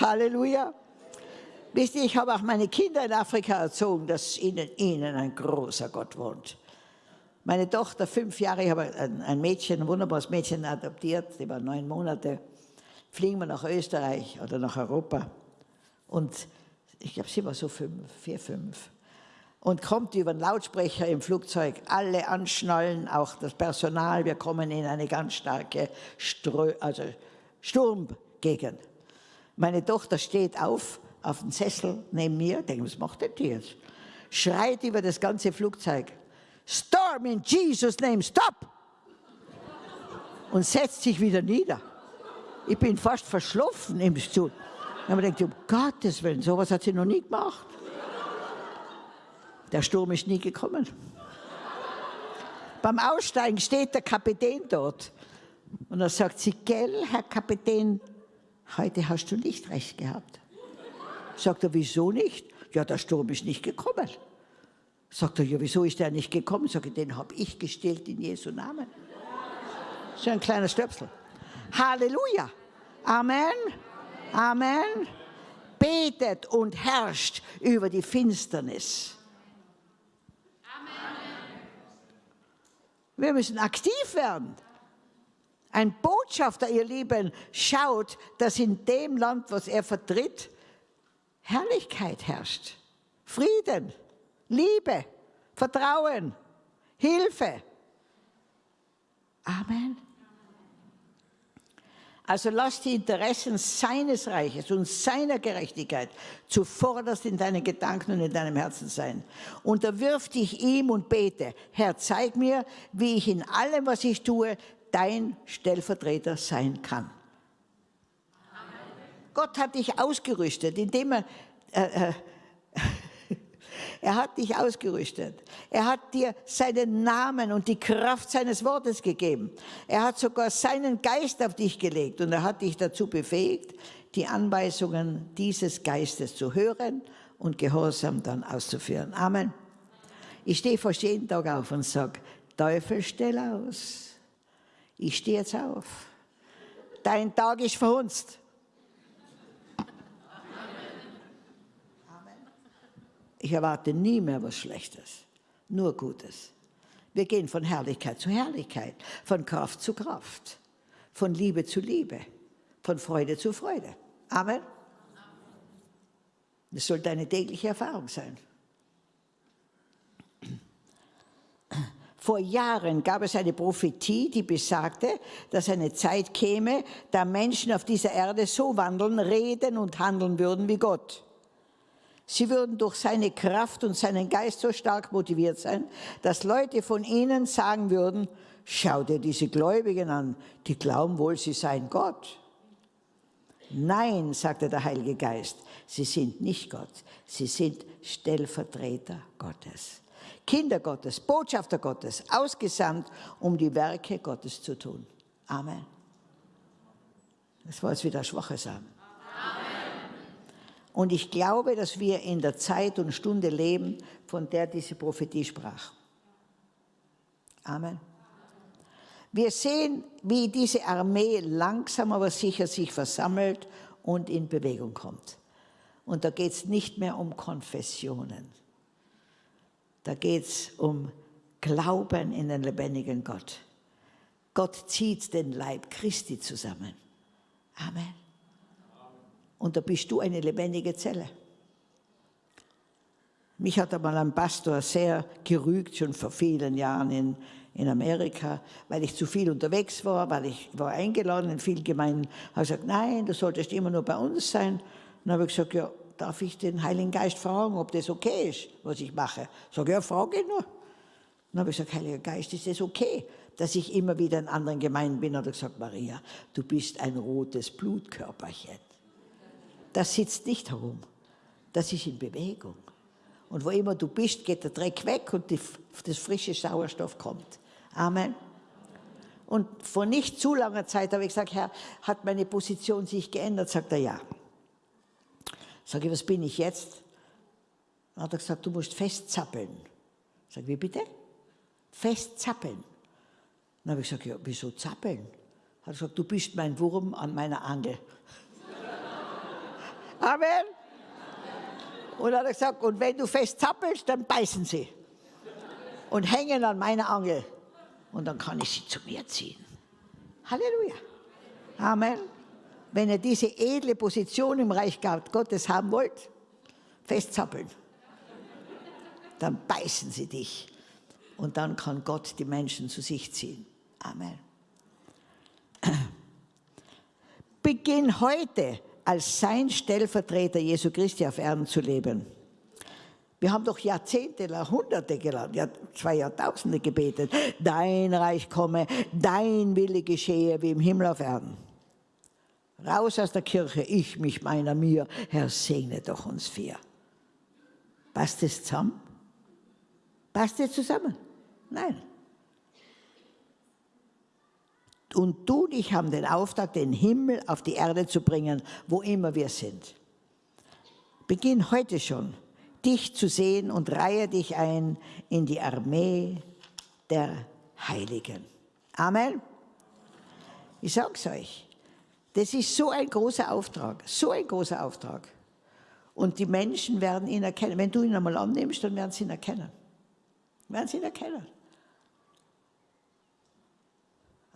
Halleluja. Wisst ihr, ich habe auch meine Kinder in Afrika erzogen, dass in ihnen ein großer Gott wohnt. Meine Tochter, fünf Jahre, ich habe ein Mädchen, ein wunderbares Mädchen adoptiert, die war neun Monate. Fliegen wir nach Österreich oder nach Europa. Und ich glaube, sie war so fünf, vier, fünf. Und kommt über den Lautsprecher im Flugzeug, alle anschnallen, auch das Personal, wir kommen in eine ganz starke Strö also Sturmgegend. Meine Tochter steht auf, auf dem Sessel neben mir, denke, was macht der jetzt? Schreit über das ganze Flugzeug, Storm in Jesus' name, stop! Und setzt sich wieder nieder. Ich bin fast verschlafen im Stuhl. Und man denkt, um Gottes Willen, sowas hat sie noch nie gemacht. Der Sturm ist nie gekommen. Beim Aussteigen steht der Kapitän dort. Und er sagt sie, gell, Herr Kapitän, heute hast du nicht recht gehabt. Sagt er, wieso nicht? Ja, der Sturm ist nicht gekommen. Sagt er, ja, wieso ist der nicht gekommen? Sag ich, den habe ich gestillt in Jesu Namen. So ein kleiner Stöpsel. Halleluja. Amen. Amen. Betet und herrscht über die Finsternis. Amen. Wir müssen aktiv werden. Ein Botschafter, ihr Lieben, schaut, dass in dem Land, was er vertritt, Herrlichkeit herrscht. Frieden, Liebe, Vertrauen, Hilfe. Amen. Also lass die Interessen seines Reiches und seiner Gerechtigkeit zuvorderst in deinen Gedanken und in deinem Herzen sein. Unterwirf dich ihm und bete, Herr, zeig mir, wie ich in allem, was ich tue, dein Stellvertreter sein kann. Amen. Gott hat dich ausgerüstet, indem er, äh, äh, er hat dich ausgerüstet. Er hat dir seinen Namen und die Kraft seines Wortes gegeben. Er hat sogar seinen Geist auf dich gelegt und er hat dich dazu befähigt, die Anweisungen dieses Geistes zu hören und gehorsam dann auszuführen. Amen. Ich stehe fast jeden Tag auf und sage, Teufel, stell aus. Ich stehe jetzt auf. Dein Tag ist verhunzt. Ich erwarte nie mehr was Schlechtes, nur Gutes. Wir gehen von Herrlichkeit zu Herrlichkeit, von Kraft zu Kraft, von Liebe zu Liebe, von Freude zu Freude. Amen. Das sollte eine tägliche Erfahrung sein. Vor Jahren gab es eine Prophetie, die besagte, dass eine Zeit käme, da Menschen auf dieser Erde so wandeln, reden und handeln würden wie Gott. Sie würden durch seine Kraft und seinen Geist so stark motiviert sein, dass Leute von ihnen sagen würden, schau dir diese Gläubigen an, die glauben wohl, sie seien Gott. Nein, sagte der Heilige Geist, sie sind nicht Gott, sie sind Stellvertreter Gottes. Kinder Gottes, Botschafter Gottes, ausgesandt, um die Werke Gottes zu tun. Amen. Das war jetzt wieder ein schwaches Amen. Und ich glaube, dass wir in der Zeit und Stunde leben, von der diese Prophetie sprach. Amen. Wir sehen, wie diese Armee langsam aber sicher sich versammelt und in Bewegung kommt. Und da geht es nicht mehr um Konfessionen. Da geht es um Glauben in den lebendigen Gott. Gott zieht den Leib Christi zusammen. Amen. Und da bist du eine lebendige Zelle. Mich hat einmal ein Pastor sehr gerügt, schon vor vielen Jahren in, in Amerika, weil ich zu viel unterwegs war, weil ich war eingeladen in vielen Gemeinden. habe gesagt, nein, du solltest immer nur bei uns sein. Dann habe ich gesagt, ja, darf ich den Heiligen Geist fragen, ob das okay ist, was ich mache? Sag ja, frage nur. dann habe ich gesagt, Heiliger Geist, ist es okay, dass ich immer wieder in anderen Gemeinden bin? Hat er gesagt, Maria, du bist ein rotes Blutkörperchen. Das sitzt nicht herum, das ist in Bewegung. Und wo immer du bist, geht der Dreck weg und die, das frische Sauerstoff kommt. Amen. Und vor nicht zu langer Zeit habe ich gesagt, Herr, hat meine Position sich geändert? Sagt er, ja. Sag ich, was bin ich jetzt? Dann hat er gesagt, du musst festzappeln. Sag wie bitte? Festzappeln. Dann habe ich gesagt, ja, wieso zappeln? Hat er gesagt, du bist mein Wurm an meiner Angel. Amen. Und dann hat er gesagt, und wenn du fest zappelst, dann beißen sie und hängen an meiner Angel. Und dann kann ich sie zu mir ziehen. Halleluja. Amen. Wenn ihr diese edle Position im Reich Gottes haben wollt, festzappeln. Dann beißen sie dich. Und dann kann Gott die Menschen zu sich ziehen. Amen. Beginn heute als sein Stellvertreter Jesu Christi auf Erden zu leben. Wir haben doch Jahrzehnte, Jahrhunderte gelernt, ja, zwei Jahrtausende gebetet. Dein Reich komme, dein Wille geschehe wie im Himmel auf Erden. Raus aus der Kirche, ich, mich, meiner, mir. Herr, segne doch uns vier. Passt das zusammen? Passt das zusammen? Nein. Und du und ich haben den Auftrag, den Himmel auf die Erde zu bringen, wo immer wir sind. Beginn heute schon, dich zu sehen und reihe dich ein in die Armee der Heiligen. Amen. Ich sage es euch, das ist so ein großer Auftrag, so ein großer Auftrag. Und die Menschen werden ihn erkennen. Wenn du ihn einmal annimmst, dann werden sie ihn erkennen. Werden sie ihn erkennen.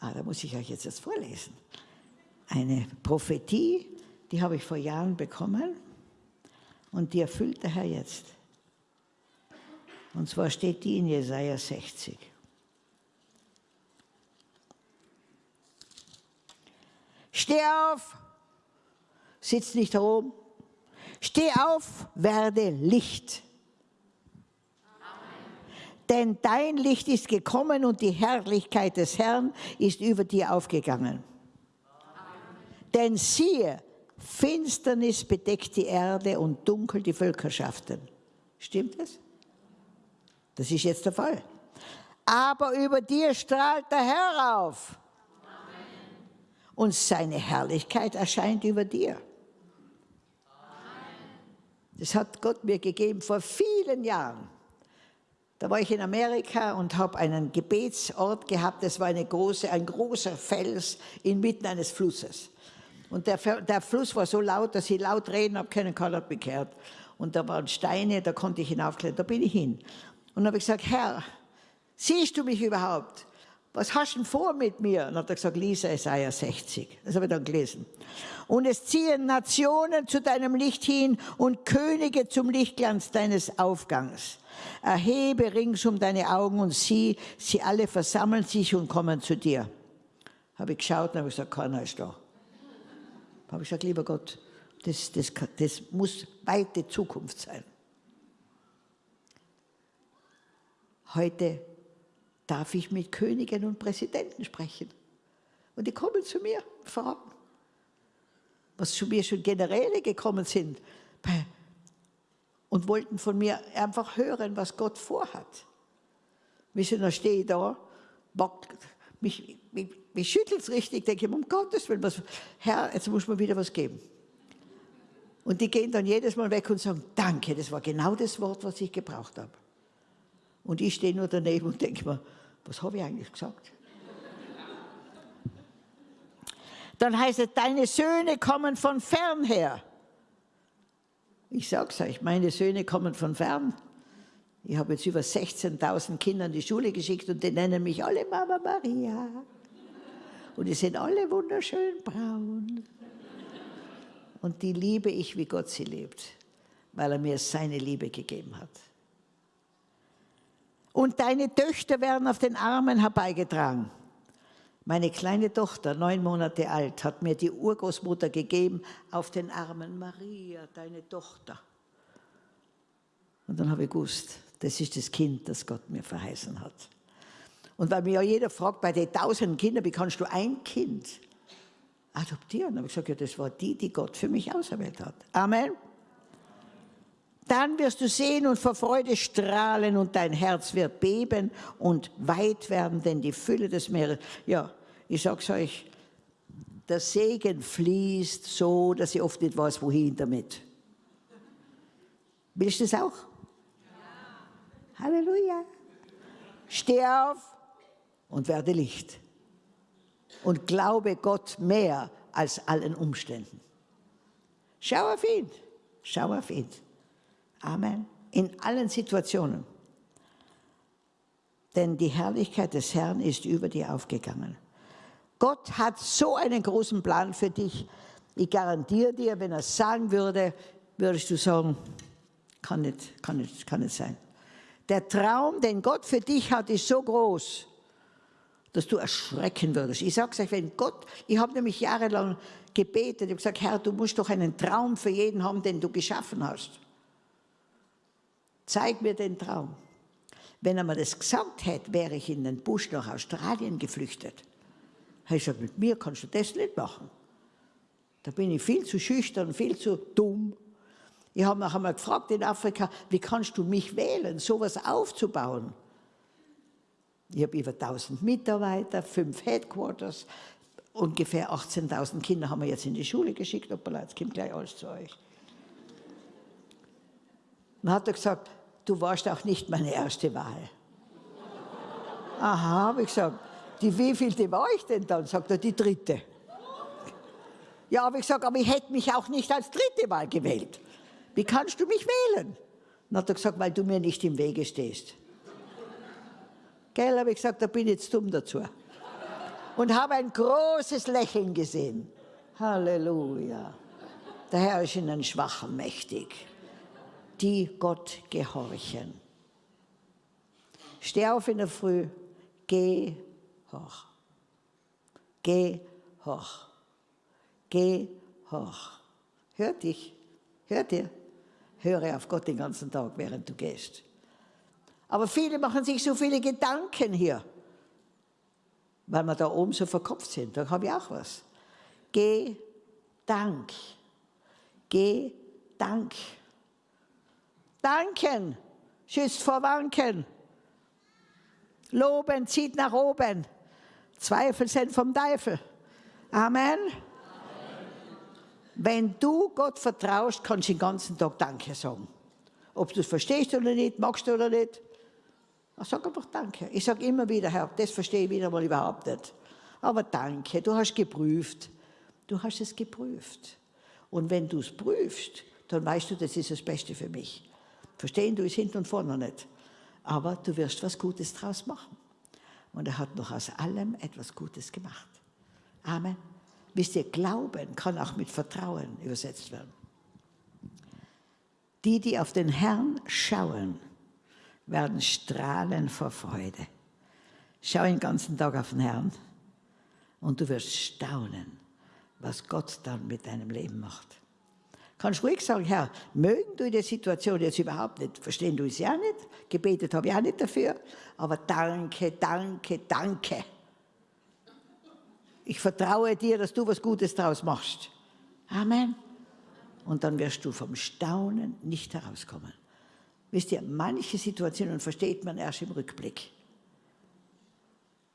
Ah, da muss ich euch jetzt das vorlesen. Eine Prophetie, die habe ich vor Jahren bekommen und die erfüllt der Herr jetzt. Und zwar steht die in Jesaja 60. Steh auf, sitz nicht herum. Steh auf, werde Licht denn dein Licht ist gekommen und die Herrlichkeit des Herrn ist über dir aufgegangen. Amen. Denn siehe, Finsternis bedeckt die Erde und dunkel die Völkerschaften. Stimmt das? Das ist jetzt der Fall. Aber über dir strahlt der Herr auf. Amen. Und seine Herrlichkeit erscheint über dir. Das hat Gott mir gegeben vor vielen Jahren. Da war ich in Amerika und habe einen Gebetsort gehabt. Das war eine große, ein großer Fels inmitten eines Flusses. Und der, der Fluss war so laut, dass ich laut reden habe können, keiner hat bekehrt. Und da waren Steine, da konnte ich hinaufklettern. Da bin ich hin. Und habe ich gesagt, Herr, siehst du mich überhaupt? Was hast du denn vor mit mir? Und hat er gesagt, Lisa, Isaiah 60. Das habe ich dann gelesen. Und es ziehen Nationen zu deinem Licht hin und Könige zum Lichtglanz deines Aufgangs. Erhebe ringsum deine Augen und sieh, sie alle versammeln sich und kommen zu dir. Habe ich geschaut und habe gesagt, keiner ist da. Habe ich gesagt, lieber Gott, das, das, das muss weite Zukunft sein. Heute darf ich mit Königen und Präsidenten sprechen. Und die kommen zu mir, fragen, was zu mir schon Generäle gekommen sind und wollten von mir einfach hören, was Gott vorhat. Wissen, dann stehe ich da, mich, mich, mich schüttelt es richtig, denke ich, um Gottes Willen, was, Herr, jetzt muss man wieder was geben. Und die gehen dann jedes Mal weg und sagen, danke, das war genau das Wort, was ich gebraucht habe. Und ich stehe nur daneben und denke mir, was habe ich eigentlich gesagt? Dann heißt es, deine Söhne kommen von fern her. Ich sage es euch, meine Söhne kommen von fern. Ich habe jetzt über 16.000 Kinder in die Schule geschickt und die nennen mich alle Mama Maria. Und die sind alle wunderschön braun. Und die liebe ich, wie Gott sie liebt, weil er mir seine Liebe gegeben hat. Und deine Töchter werden auf den Armen herbeigetragen. Meine kleine Tochter, neun Monate alt, hat mir die Urgroßmutter gegeben auf den Armen. Maria, deine Tochter. Und dann habe ich gewusst, Das ist das Kind, das Gott mir verheißen hat. Und weil mir ja jeder fragt, bei den tausenden Kindern, wie kannst du ein Kind adoptieren? Da habe ich gesagt, ja, das war die, die Gott für mich auserwählt hat. Amen. Dann wirst du sehen und vor Freude strahlen und dein Herz wird beben und weit werden, denn die Fülle des Meeres, ja, ich sag's euch, der Segen fließt so, dass ich oft nicht weiß, wohin damit. Willst du das auch? Ja. Halleluja. Steh auf und werde Licht. Und glaube Gott mehr als allen Umständen. Schau auf ihn. Schau auf ihn. Amen. In allen Situationen. Denn die Herrlichkeit des Herrn ist über dir aufgegangen. Gott hat so einen großen Plan für dich. Ich garantiere dir, wenn er es sagen würde, würdest du sagen, kann nicht, kann nicht, kann nicht sein. Der Traum, den Gott für dich hat, ist so groß, dass du erschrecken würdest. Ich sage es euch, wenn Gott, ich habe nämlich jahrelang gebetet, ich habe gesagt, Herr, du musst doch einen Traum für jeden haben, den du geschaffen hast. Zeig mir den Traum. Wenn er mir das gesagt hätte, wäre ich in den Busch nach Australien geflüchtet. Ich gesagt, mit mir kannst du das nicht machen. Da bin ich viel zu schüchtern, viel zu dumm. Ich habe noch einmal gefragt in Afrika, wie kannst du mich wählen, sowas aufzubauen? Ich habe über 1000 Mitarbeiter, fünf Headquarters, ungefähr 18.000 Kinder haben wir jetzt in die Schule geschickt. Hoppala, jetzt kommt gleich alles zu euch. Dann hat er gesagt, du warst auch nicht meine erste Wahl. Aha, habe ich gesagt, die wievielte war ich denn dann? Sagt er, die dritte. Ja, habe ich gesagt, aber ich hätte mich auch nicht als dritte Wahl gewählt. Wie kannst du mich wählen? Dann hat er gesagt, weil du mir nicht im Wege stehst. Gell, habe ich gesagt, da bin ich jetzt dumm dazu. Und habe ein großes Lächeln gesehen. Halleluja. Der Herr ist ihnen schwachen mächtig die Gott gehorchen. Steh auf in der Früh, geh hoch. Geh hoch. Geh hoch. Hör dich, hör dir. Höre auf Gott den ganzen Tag, während du gehst. Aber viele machen sich so viele Gedanken hier, weil wir da oben so verkopft sind. Da habe ich auch was. Geh Dank. Geh Dank. Danken schützt vor Wanken. Loben zieht nach oben. Zweifel sind vom Teufel. Amen. Wenn du Gott vertraust, kannst du den ganzen Tag Danke sagen. Ob du es verstehst oder nicht, magst du oder nicht. Sag einfach Danke. Ich sage immer wieder, Herr, das verstehe ich wieder mal überhaupt nicht. Aber danke, du hast geprüft. Du hast es geprüft. Und wenn du es prüfst, dann weißt du, das ist das Beste für mich. Verstehen du es hinten und vorne nicht. Aber du wirst was Gutes draus machen. Und er hat noch aus allem etwas Gutes gemacht. Amen. Wisst ihr, Glauben kann auch mit Vertrauen übersetzt werden. Die, die auf den Herrn schauen, werden strahlen vor Freude. Schau den ganzen Tag auf den Herrn und du wirst staunen, was Gott dann mit deinem Leben macht. Kannst ruhig sagen, Herr, mögen du die Situation jetzt überhaupt nicht, verstehen du es ja nicht, gebetet habe ich auch nicht dafür, aber danke, danke, danke. Ich vertraue dir, dass du was Gutes daraus machst. Amen. Und dann wirst du vom Staunen nicht herauskommen. Wisst ihr, manche Situationen versteht man erst im Rückblick.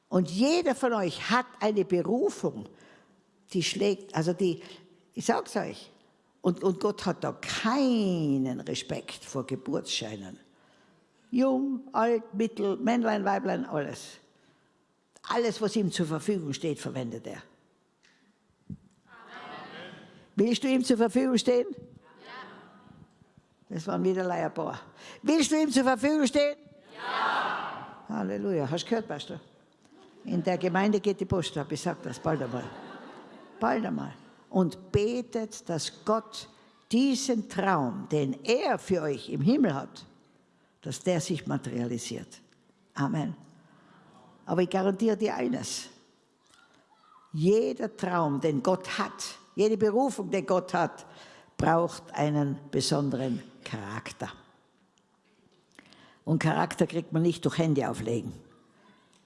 Und jeder von euch hat eine Berufung, die schlägt, also die, ich sag's euch, und, und Gott hat da keinen Respekt vor Geburtsscheinen. Jung, alt, mittel, Männlein, Weiblein, alles. Alles, was ihm zur Verfügung steht, verwendet er. Willst du ihm zur Verfügung stehen? Ja. Das waren wieder Leierbohr. Willst du ihm zur Verfügung stehen? Ja. Halleluja. Hast du gehört, Pastor? In der Gemeinde geht die Post ab. Ich sage das bald einmal. Bald einmal und betet, dass Gott diesen Traum, den er für euch im Himmel hat, dass der sich materialisiert. Amen. Aber ich garantiere dir eines. Jeder Traum, den Gott hat, jede Berufung, die Gott hat, braucht einen besonderen Charakter. Und Charakter kriegt man nicht durch Hände auflegen.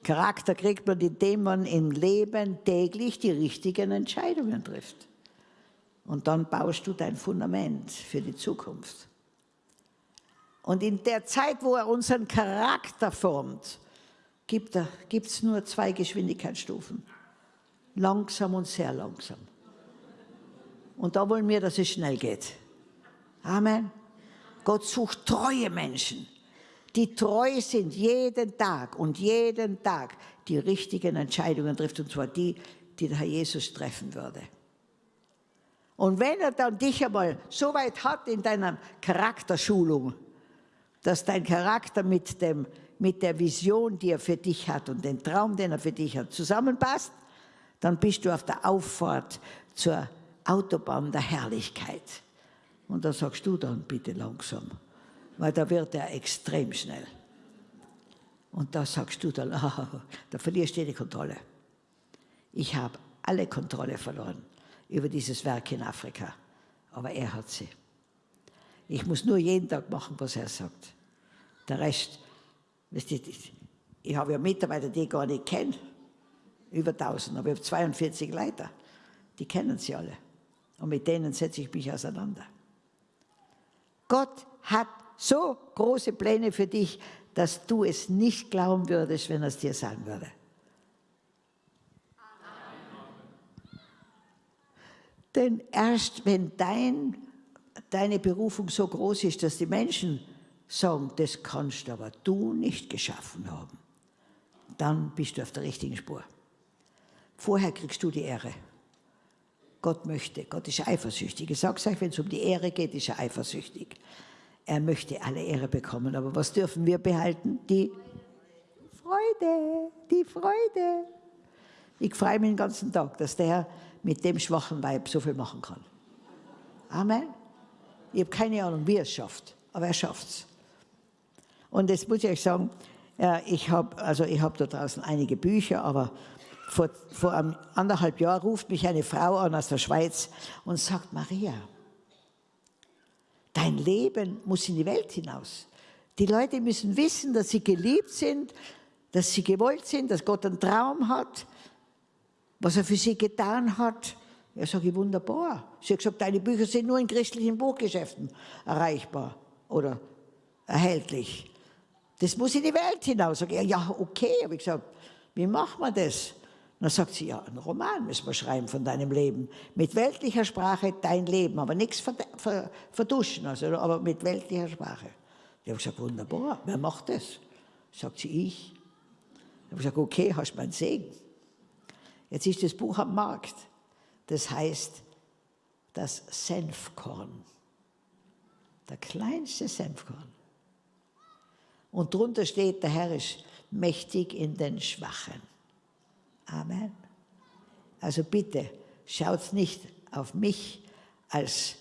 Charakter kriegt man, indem man im Leben täglich die richtigen Entscheidungen trifft. Und dann baust du dein Fundament für die Zukunft. Und in der Zeit, wo er unseren Charakter formt, gibt es nur zwei Geschwindigkeitsstufen. Langsam und sehr langsam. Und da wollen wir, dass es schnell geht. Amen. Gott sucht treue Menschen, die treu sind jeden Tag und jeden Tag die richtigen Entscheidungen trifft, und zwar die, die der Herr Jesus treffen würde. Und wenn er dann dich einmal so weit hat in deiner Charakterschulung, dass dein Charakter mit, dem, mit der Vision, die er für dich hat und den Traum, den er für dich hat, zusammenpasst, dann bist du auf der Auffahrt zur Autobahn der Herrlichkeit. Und da sagst du dann bitte langsam, weil da wird er extrem schnell. Und da sagst du dann, ah, da verlierst du die Kontrolle. Ich habe alle Kontrolle verloren über dieses Werk in Afrika, aber er hat sie. Ich muss nur jeden Tag machen, was er sagt. Der Rest, ich habe ja Mitarbeiter, die ich gar nicht kenne, über 1000, aber ich habe 42 Leiter, die kennen sie alle. Und mit denen setze ich mich auseinander. Gott hat so große Pläne für dich, dass du es nicht glauben würdest, wenn er es dir sagen würde. Denn erst wenn dein, deine Berufung so groß ist, dass die Menschen sagen, das kannst aber du nicht geschaffen haben, dann bist du auf der richtigen Spur. Vorher kriegst du die Ehre. Gott möchte. Gott ist eifersüchtig. Ich sage es euch, wenn es um die Ehre geht, ist er eifersüchtig. Er möchte alle Ehre bekommen. Aber was dürfen wir behalten? Die Freude, die Freude. Ich freue mich den ganzen Tag, dass der Herr mit dem schwachen Weib so viel machen kann. Amen. Ich habe keine Ahnung, wie er es schafft, aber er schafft es. Und jetzt muss ich euch sagen, ich habe also hab da draußen einige Bücher, aber vor, vor einem anderthalb Jahren ruft mich eine Frau an aus der Schweiz und sagt, Maria, dein Leben muss in die Welt hinaus. Die Leute müssen wissen, dass sie geliebt sind, dass sie gewollt sind, dass Gott einen Traum hat, was er für sie getan hat. Ja, sage ich, wunderbar. Sie hat gesagt, deine Bücher sind nur in christlichen Buchgeschäften erreichbar oder erhältlich. Das muss in die Welt hinaus. Sag ich, ja, okay, habe ich gesagt, wie machen wir das? dann sagt sie, ja, einen Roman müssen wir schreiben von deinem Leben. Mit weltlicher Sprache dein Leben, aber nichts verduschen, also, aber mit weltlicher Sprache. Ich habe gesagt, wunderbar, wer macht das? Sagt sie, ich. Ich habe gesagt, okay, hast meinen Segen. Jetzt ist das Buch am Markt. Das heißt, das Senfkorn. Der kleinste Senfkorn. Und drunter steht, der Herr ist mächtig in den Schwachen. Amen. Also bitte, schaut nicht auf mich als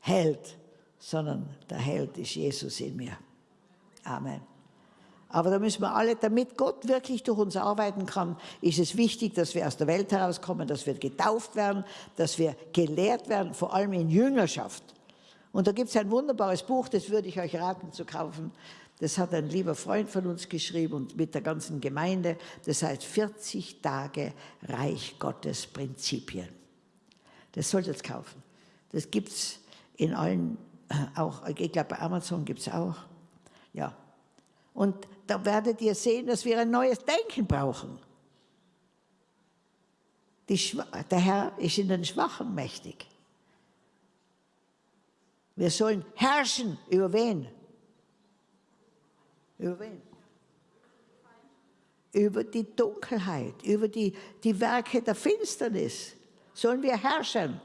Held, sondern der Held ist Jesus in mir. Amen. Aber da müssen wir alle, damit Gott wirklich durch uns arbeiten kann, ist es wichtig, dass wir aus der Welt herauskommen, dass wir getauft werden, dass wir gelehrt werden, vor allem in Jüngerschaft. Und da gibt es ein wunderbares Buch, das würde ich euch raten zu kaufen. Das hat ein lieber Freund von uns geschrieben und mit der ganzen Gemeinde. Das heißt 40 Tage Reich Gottes Prinzipien. Das solltet ihr kaufen. Das gibt es in allen, äh, auch, ich glaube bei Amazon gibt es auch. Ja. Und da werdet ihr sehen, dass wir ein neues Denken brauchen. der Herr ist in den Schwachen mächtig. Wir sollen herrschen über wen? Über wen? Über die Dunkelheit, über die, die Werke der Finsternis. Sollen wir herrschen?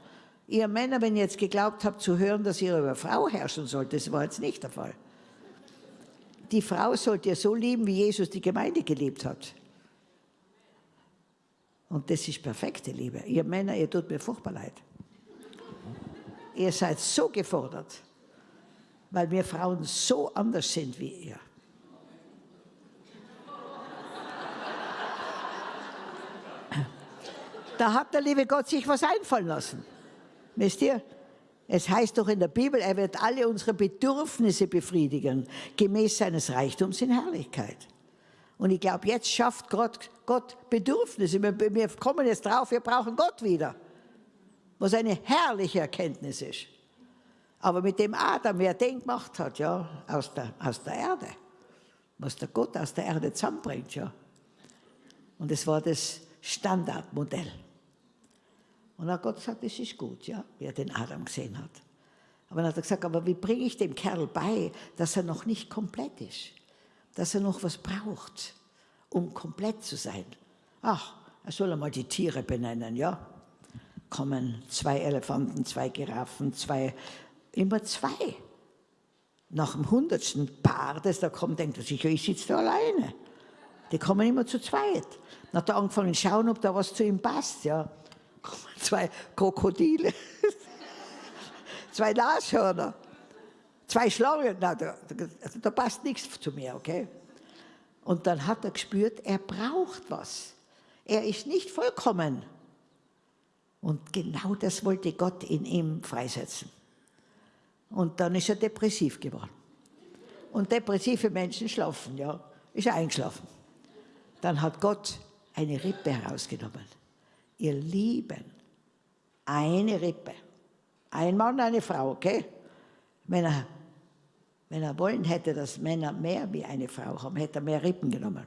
Ihr Männer, wenn ihr jetzt geglaubt habt zu hören, dass ihr über Frau herrschen sollt, das war jetzt nicht der Fall. Die Frau sollt ihr so lieben, wie Jesus die Gemeinde geliebt hat. Und das ist perfekte Liebe. Ihr Männer, ihr tut mir furchtbar leid. Ihr seid so gefordert, weil wir Frauen so anders sind wie ihr. Da hat der liebe Gott sich was einfallen lassen. Wisst ihr? Es heißt doch in der Bibel, er wird alle unsere Bedürfnisse befriedigen, gemäß seines Reichtums in Herrlichkeit. Und ich glaube, jetzt schafft Gott, Gott Bedürfnisse. Wir, wir kommen jetzt drauf, wir brauchen Gott wieder. Was eine herrliche Erkenntnis ist. Aber mit dem Adam, wer den gemacht hat, ja, aus der, aus der Erde, was der Gott aus der Erde zusammenbringt, ja. Und es war das Standardmodell. Und dann hat Gott gesagt, das ist gut, ja, wie er den Adam gesehen hat. Aber dann hat er gesagt, aber wie bringe ich dem Kerl bei, dass er noch nicht komplett ist? Dass er noch was braucht, um komplett zu sein. Ach, er soll einmal die Tiere benennen, ja. Kommen zwei Elefanten, zwei Giraffen, zwei, immer zwei. Nach dem hundertsten Paar, das da kommt, denkt er sich, ich sitze da alleine. Die kommen immer zu zweit. Dann hat er angefangen zu schauen, ob da was zu ihm passt, ja zwei Krokodile, zwei Nashörner, zwei Schlangen. Na, da, also da passt nichts zu mir, okay? Und dann hat er gespürt, er braucht was. Er ist nicht vollkommen. Und genau das wollte Gott in ihm freisetzen. Und dann ist er depressiv geworden. Und depressive Menschen schlafen, ja. Ist er eingeschlafen. Dann hat Gott eine Rippe herausgenommen ihr Lieben, eine Rippe. Ein Mann, eine Frau, okay? Wenn er, wenn er wollen hätte, dass Männer mehr wie eine Frau haben, hätte er mehr Rippen genommen.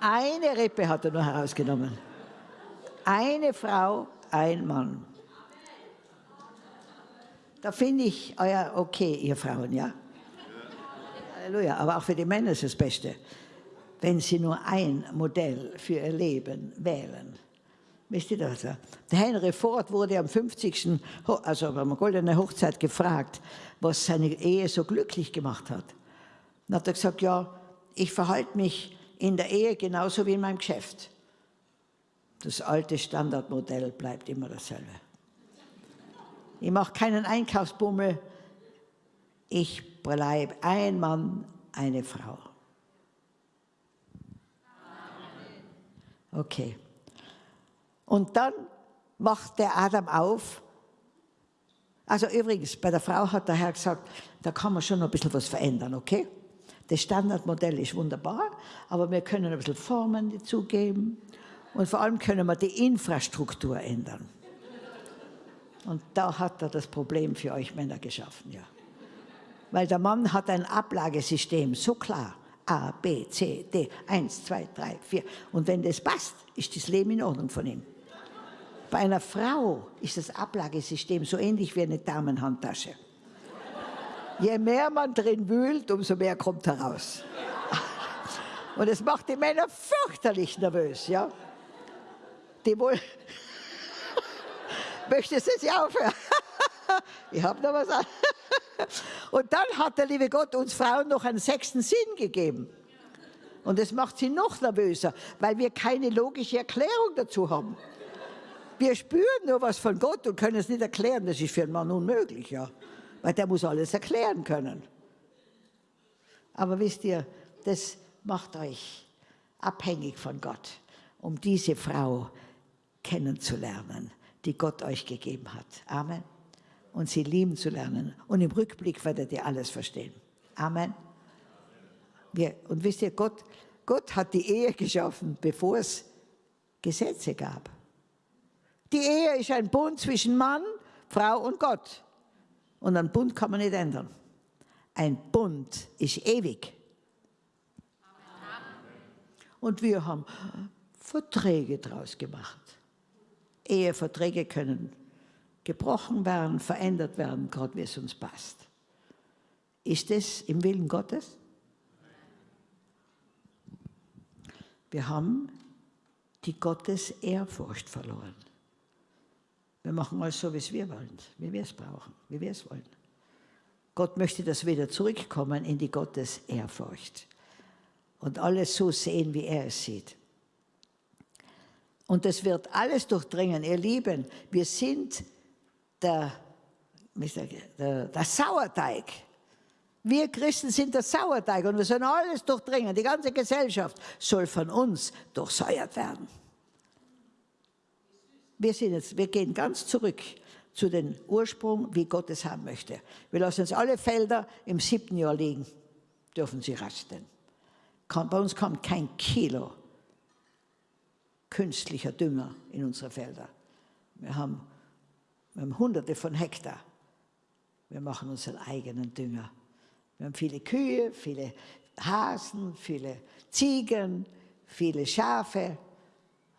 Eine Rippe hat er nur herausgenommen. Eine Frau, ein Mann. Da finde ich euer okay, ihr Frauen, ja? Halleluja, aber auch für die Männer ist das Beste wenn sie nur ein Modell für ihr Leben wählen. Wisst ihr das? Der Henry Ford wurde am 50. also beim Goldene Hochzeit gefragt, was seine Ehe so glücklich gemacht hat. Dann hat er gesagt, ja, ich verhalte mich in der Ehe genauso wie in meinem Geschäft. Das alte Standardmodell bleibt immer dasselbe. Ich mache keinen Einkaufsbummel. Ich bleibe ein Mann, eine Frau. Okay. Und dann wacht der Adam auf. Also übrigens, bei der Frau hat der Herr gesagt, da kann man schon noch ein bisschen was verändern, okay? Das Standardmodell ist wunderbar, aber wir können ein bisschen Formen dazugeben und vor allem können wir die Infrastruktur ändern. Und da hat er das Problem für euch Männer geschaffen, ja. Weil der Mann hat ein Ablagesystem, so klar. A, B, C, D, 1, 2, 3, 4. Und wenn das passt, ist das Leben in Ordnung von ihm. Bei einer Frau ist das Ablagesystem so ähnlich wie eine Damenhandtasche. Je mehr man drin wühlt, umso mehr kommt heraus. Und es macht die Männer fürchterlich nervös, ja. Die wohl... Möchtest du jetzt aufhören? ich habe noch was an. Und dann hat der liebe Gott uns Frauen noch einen sechsten Sinn gegeben. Und das macht sie noch nervöser, weil wir keine logische Erklärung dazu haben. Wir spüren nur was von Gott und können es nicht erklären. Das ist für einen Mann unmöglich, ja. Weil der muss alles erklären können. Aber wisst ihr, das macht euch abhängig von Gott, um diese Frau kennenzulernen, die Gott euch gegeben hat. Amen und sie lieben zu lernen. Und im Rückblick werdet ihr alles verstehen. Amen. Wir, und wisst ihr, Gott, Gott hat die Ehe geschaffen, bevor es Gesetze gab. Die Ehe ist ein Bund zwischen Mann, Frau und Gott. Und einen Bund kann man nicht ändern. Ein Bund ist ewig. Und wir haben Verträge daraus gemacht. Eheverträge können gebrochen werden, verändert werden, Gott, wie es uns passt. Ist es im Willen Gottes? Wir haben die Gottes Ehrfurcht verloren. Wir machen alles so, wie es wir wollen, wie wir es brauchen, wie wir es wollen. Gott möchte, dass wir wieder zurückkommen in die Gottes Ehrfurcht und alles so sehen, wie er es sieht. Und das wird alles durchdringen. Ihr Lieben, wir sind der, der, der Sauerteig. Wir Christen sind der Sauerteig und wir sollen alles durchdringen. Die ganze Gesellschaft soll von uns durchsäuert werden. Wir, sind jetzt, wir gehen ganz zurück zu dem Ursprung, wie Gott es haben möchte. Wir lassen uns alle Felder im siebten Jahr liegen, dürfen sie rasten. Bei uns kommt kein Kilo künstlicher Dünger in unsere Felder. Wir haben, wir haben hunderte von Hektar. Wir machen unseren eigenen Dünger. Wir haben viele Kühe, viele Hasen, viele Ziegen, viele Schafe,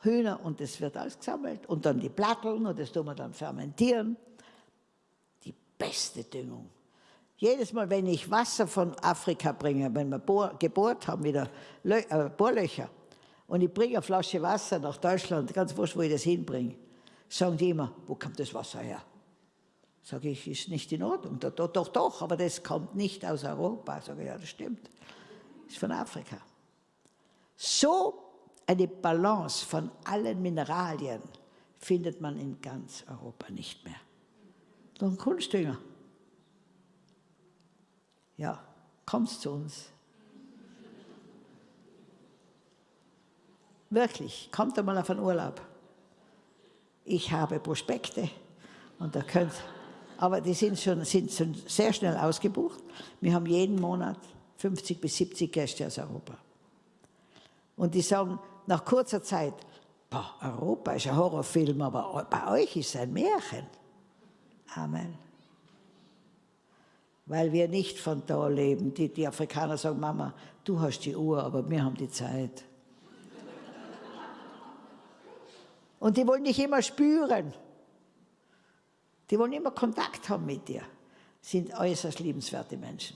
Hühner und das wird alles gesammelt. Und dann die Platteln und das tun wir dann fermentieren. Die beste Düngung. Jedes Mal, wenn ich Wasser von Afrika bringe, wenn wir gebohrt haben, wieder äh, Bohrlöcher, und ich bringe eine Flasche Wasser nach Deutschland, ganz wurscht, wo ich das hinbringe, sagen die immer, wo kommt das Wasser her? Sage ich, ist nicht in Ordnung. Doch, doch, doch, aber das kommt nicht aus Europa. Sage ich, ja, das stimmt. Ist von Afrika. So eine Balance von allen Mineralien findet man in ganz Europa nicht mehr. Ein Kunstdünger. Ja, kommst zu uns. Wirklich, kommt einmal auf einen Urlaub. Ich habe Prospekte und da könnt aber die sind schon, sind schon sehr schnell ausgebucht. Wir haben jeden Monat 50 bis 70 Gäste aus Europa. Und die sagen nach kurzer Zeit, boah, Europa ist ein Horrorfilm, aber bei euch ist es ein Märchen. Amen. Weil wir nicht von da leben. Die, die Afrikaner sagen, Mama, du hast die Uhr, aber wir haben die Zeit. Und die wollen dich immer spüren. Die wollen immer Kontakt haben mit dir. Sind äußerst liebenswerte Menschen.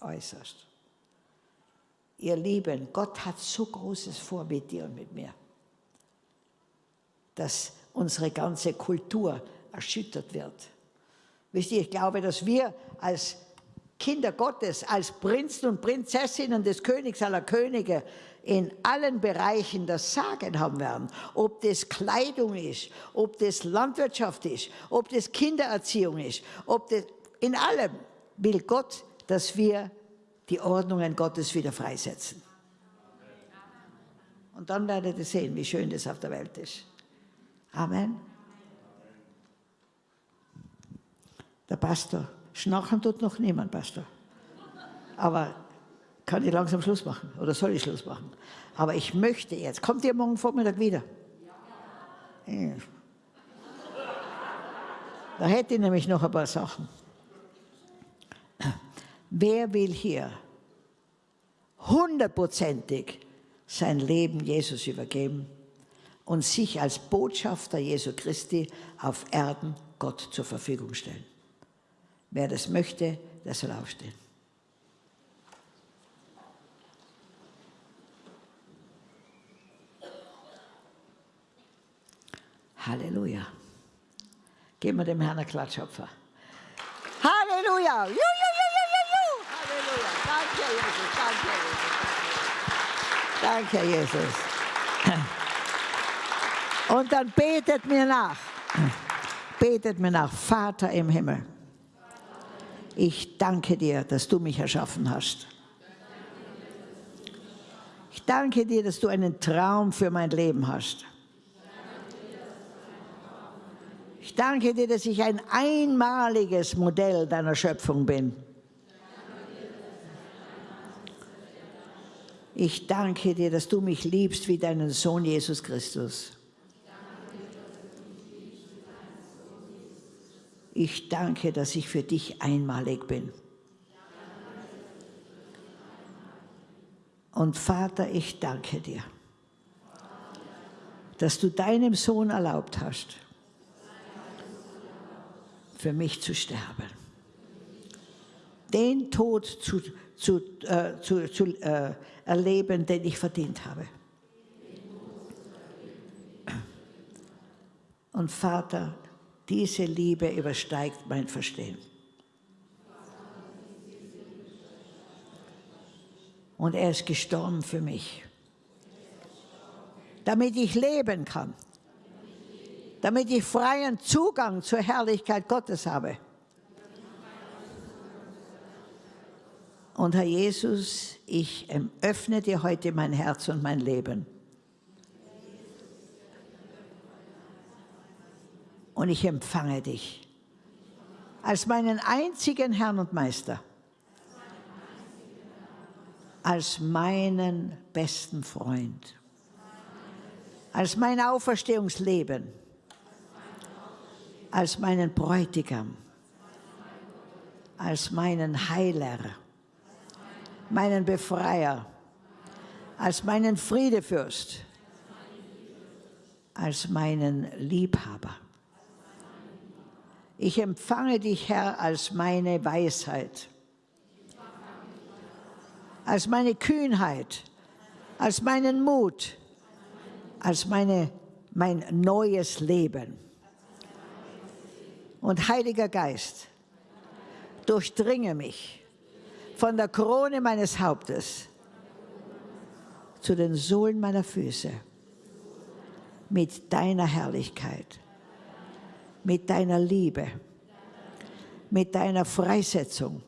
Äußerst. Ihr Lieben, Gott hat so Großes vor mit dir und mit mir, dass unsere ganze Kultur erschüttert wird. Wisst ihr, ich glaube, dass wir als Kinder Gottes, als Prinzen und Prinzessinnen des Königs aller Könige in allen Bereichen das Sagen haben werden. Ob das Kleidung ist, ob das Landwirtschaft ist, ob das Kindererziehung ist, ob das, in allem will Gott, dass wir die Ordnungen Gottes wieder freisetzen. Und dann werdet ihr sehen, wie schön das auf der Welt ist. Amen. Der Pastor, schnarchen tut noch niemand, Pastor. Aber kann ich langsam Schluss machen oder soll ich Schluss machen? Aber ich möchte jetzt. Kommt ihr morgen Vormittag wieder? Ja. Da hätte ich nämlich noch ein paar Sachen. Wer will hier hundertprozentig sein Leben Jesus übergeben und sich als Botschafter Jesu Christi auf Erden Gott zur Verfügung stellen? Wer das möchte, der soll aufstehen. Halleluja. Geben wir dem Herrn einen Klatschopfer. Halleluja. Ju, ju, ju, ju, ju, ju. Halleluja. Danke, Jesus. Danke, Jesus. Und dann betet mir nach. Betet mir nach. Vater im Himmel. Ich danke dir, dass du mich erschaffen hast. Ich danke dir, dass du einen Traum für mein Leben hast. Ich danke dir, dass ich ein einmaliges Modell deiner Schöpfung bin. Ich danke dir, dass du mich liebst wie deinen Sohn Jesus Christus. Ich danke, dass ich für dich einmalig bin. Und Vater, ich danke dir, dass du deinem Sohn erlaubt hast, für mich zu sterben. Den Tod zu, zu, äh, zu, zu äh, erleben, den ich verdient habe. Und Vater, diese Liebe übersteigt mein Verstehen. Und er ist gestorben für mich, damit ich leben kann damit ich freien Zugang zur Herrlichkeit Gottes habe. Und Herr Jesus, ich öffne dir heute mein Herz und mein Leben. Und ich empfange dich als meinen einzigen Herrn und Meister, als meinen besten Freund, als mein Auferstehungsleben, als meinen Bräutigam, als meinen Heiler, meinen Befreier, als meinen Friedefürst, als meinen Liebhaber. Ich empfange dich, Herr, als meine Weisheit, als meine Kühnheit, als meinen Mut, als meine, mein neues Leben. Und Heiliger Geist, durchdringe mich von der Krone meines Hauptes zu den Sohlen meiner Füße mit deiner Herrlichkeit, mit deiner Liebe, mit deiner Freisetzung.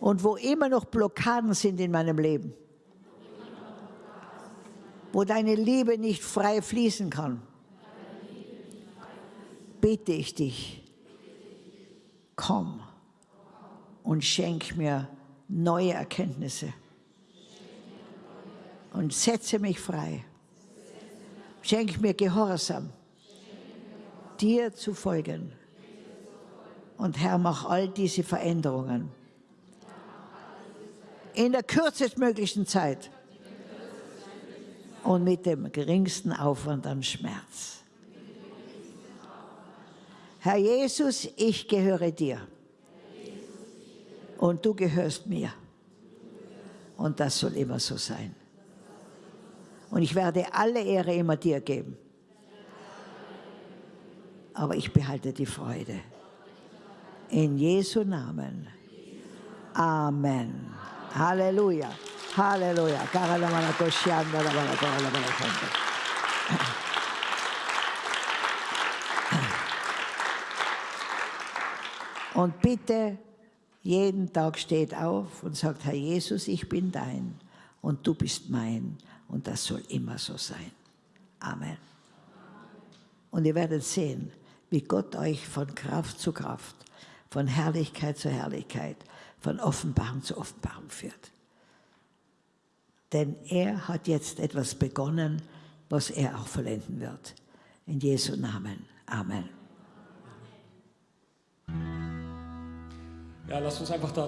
Und wo immer noch Blockaden sind in meinem Leben, wo deine Liebe nicht frei fließen kann, bitte ich dich, komm und schenk mir neue Erkenntnisse und setze mich frei. Schenk mir Gehorsam, dir zu folgen. Und Herr, mach all diese Veränderungen in der kürzestmöglichen Zeit und mit dem geringsten Aufwand an Schmerz. Herr Jesus, ich gehöre dir und du gehörst mir. Und das soll immer so sein. Und ich werde alle Ehre immer dir geben. Aber ich behalte die Freude. In Jesu Namen. Amen. Halleluja. Halleluja. Und bitte, jeden Tag steht auf und sagt, Herr Jesus, ich bin dein und du bist mein und das soll immer so sein. Amen. Und ihr werdet sehen, wie Gott euch von Kraft zu Kraft, von Herrlichkeit zu Herrlichkeit, von Offenbarung zu Offenbarung führt. Denn er hat jetzt etwas begonnen, was er auch vollenden wird. In Jesu Namen. Amen. Ja, lasst uns einfach da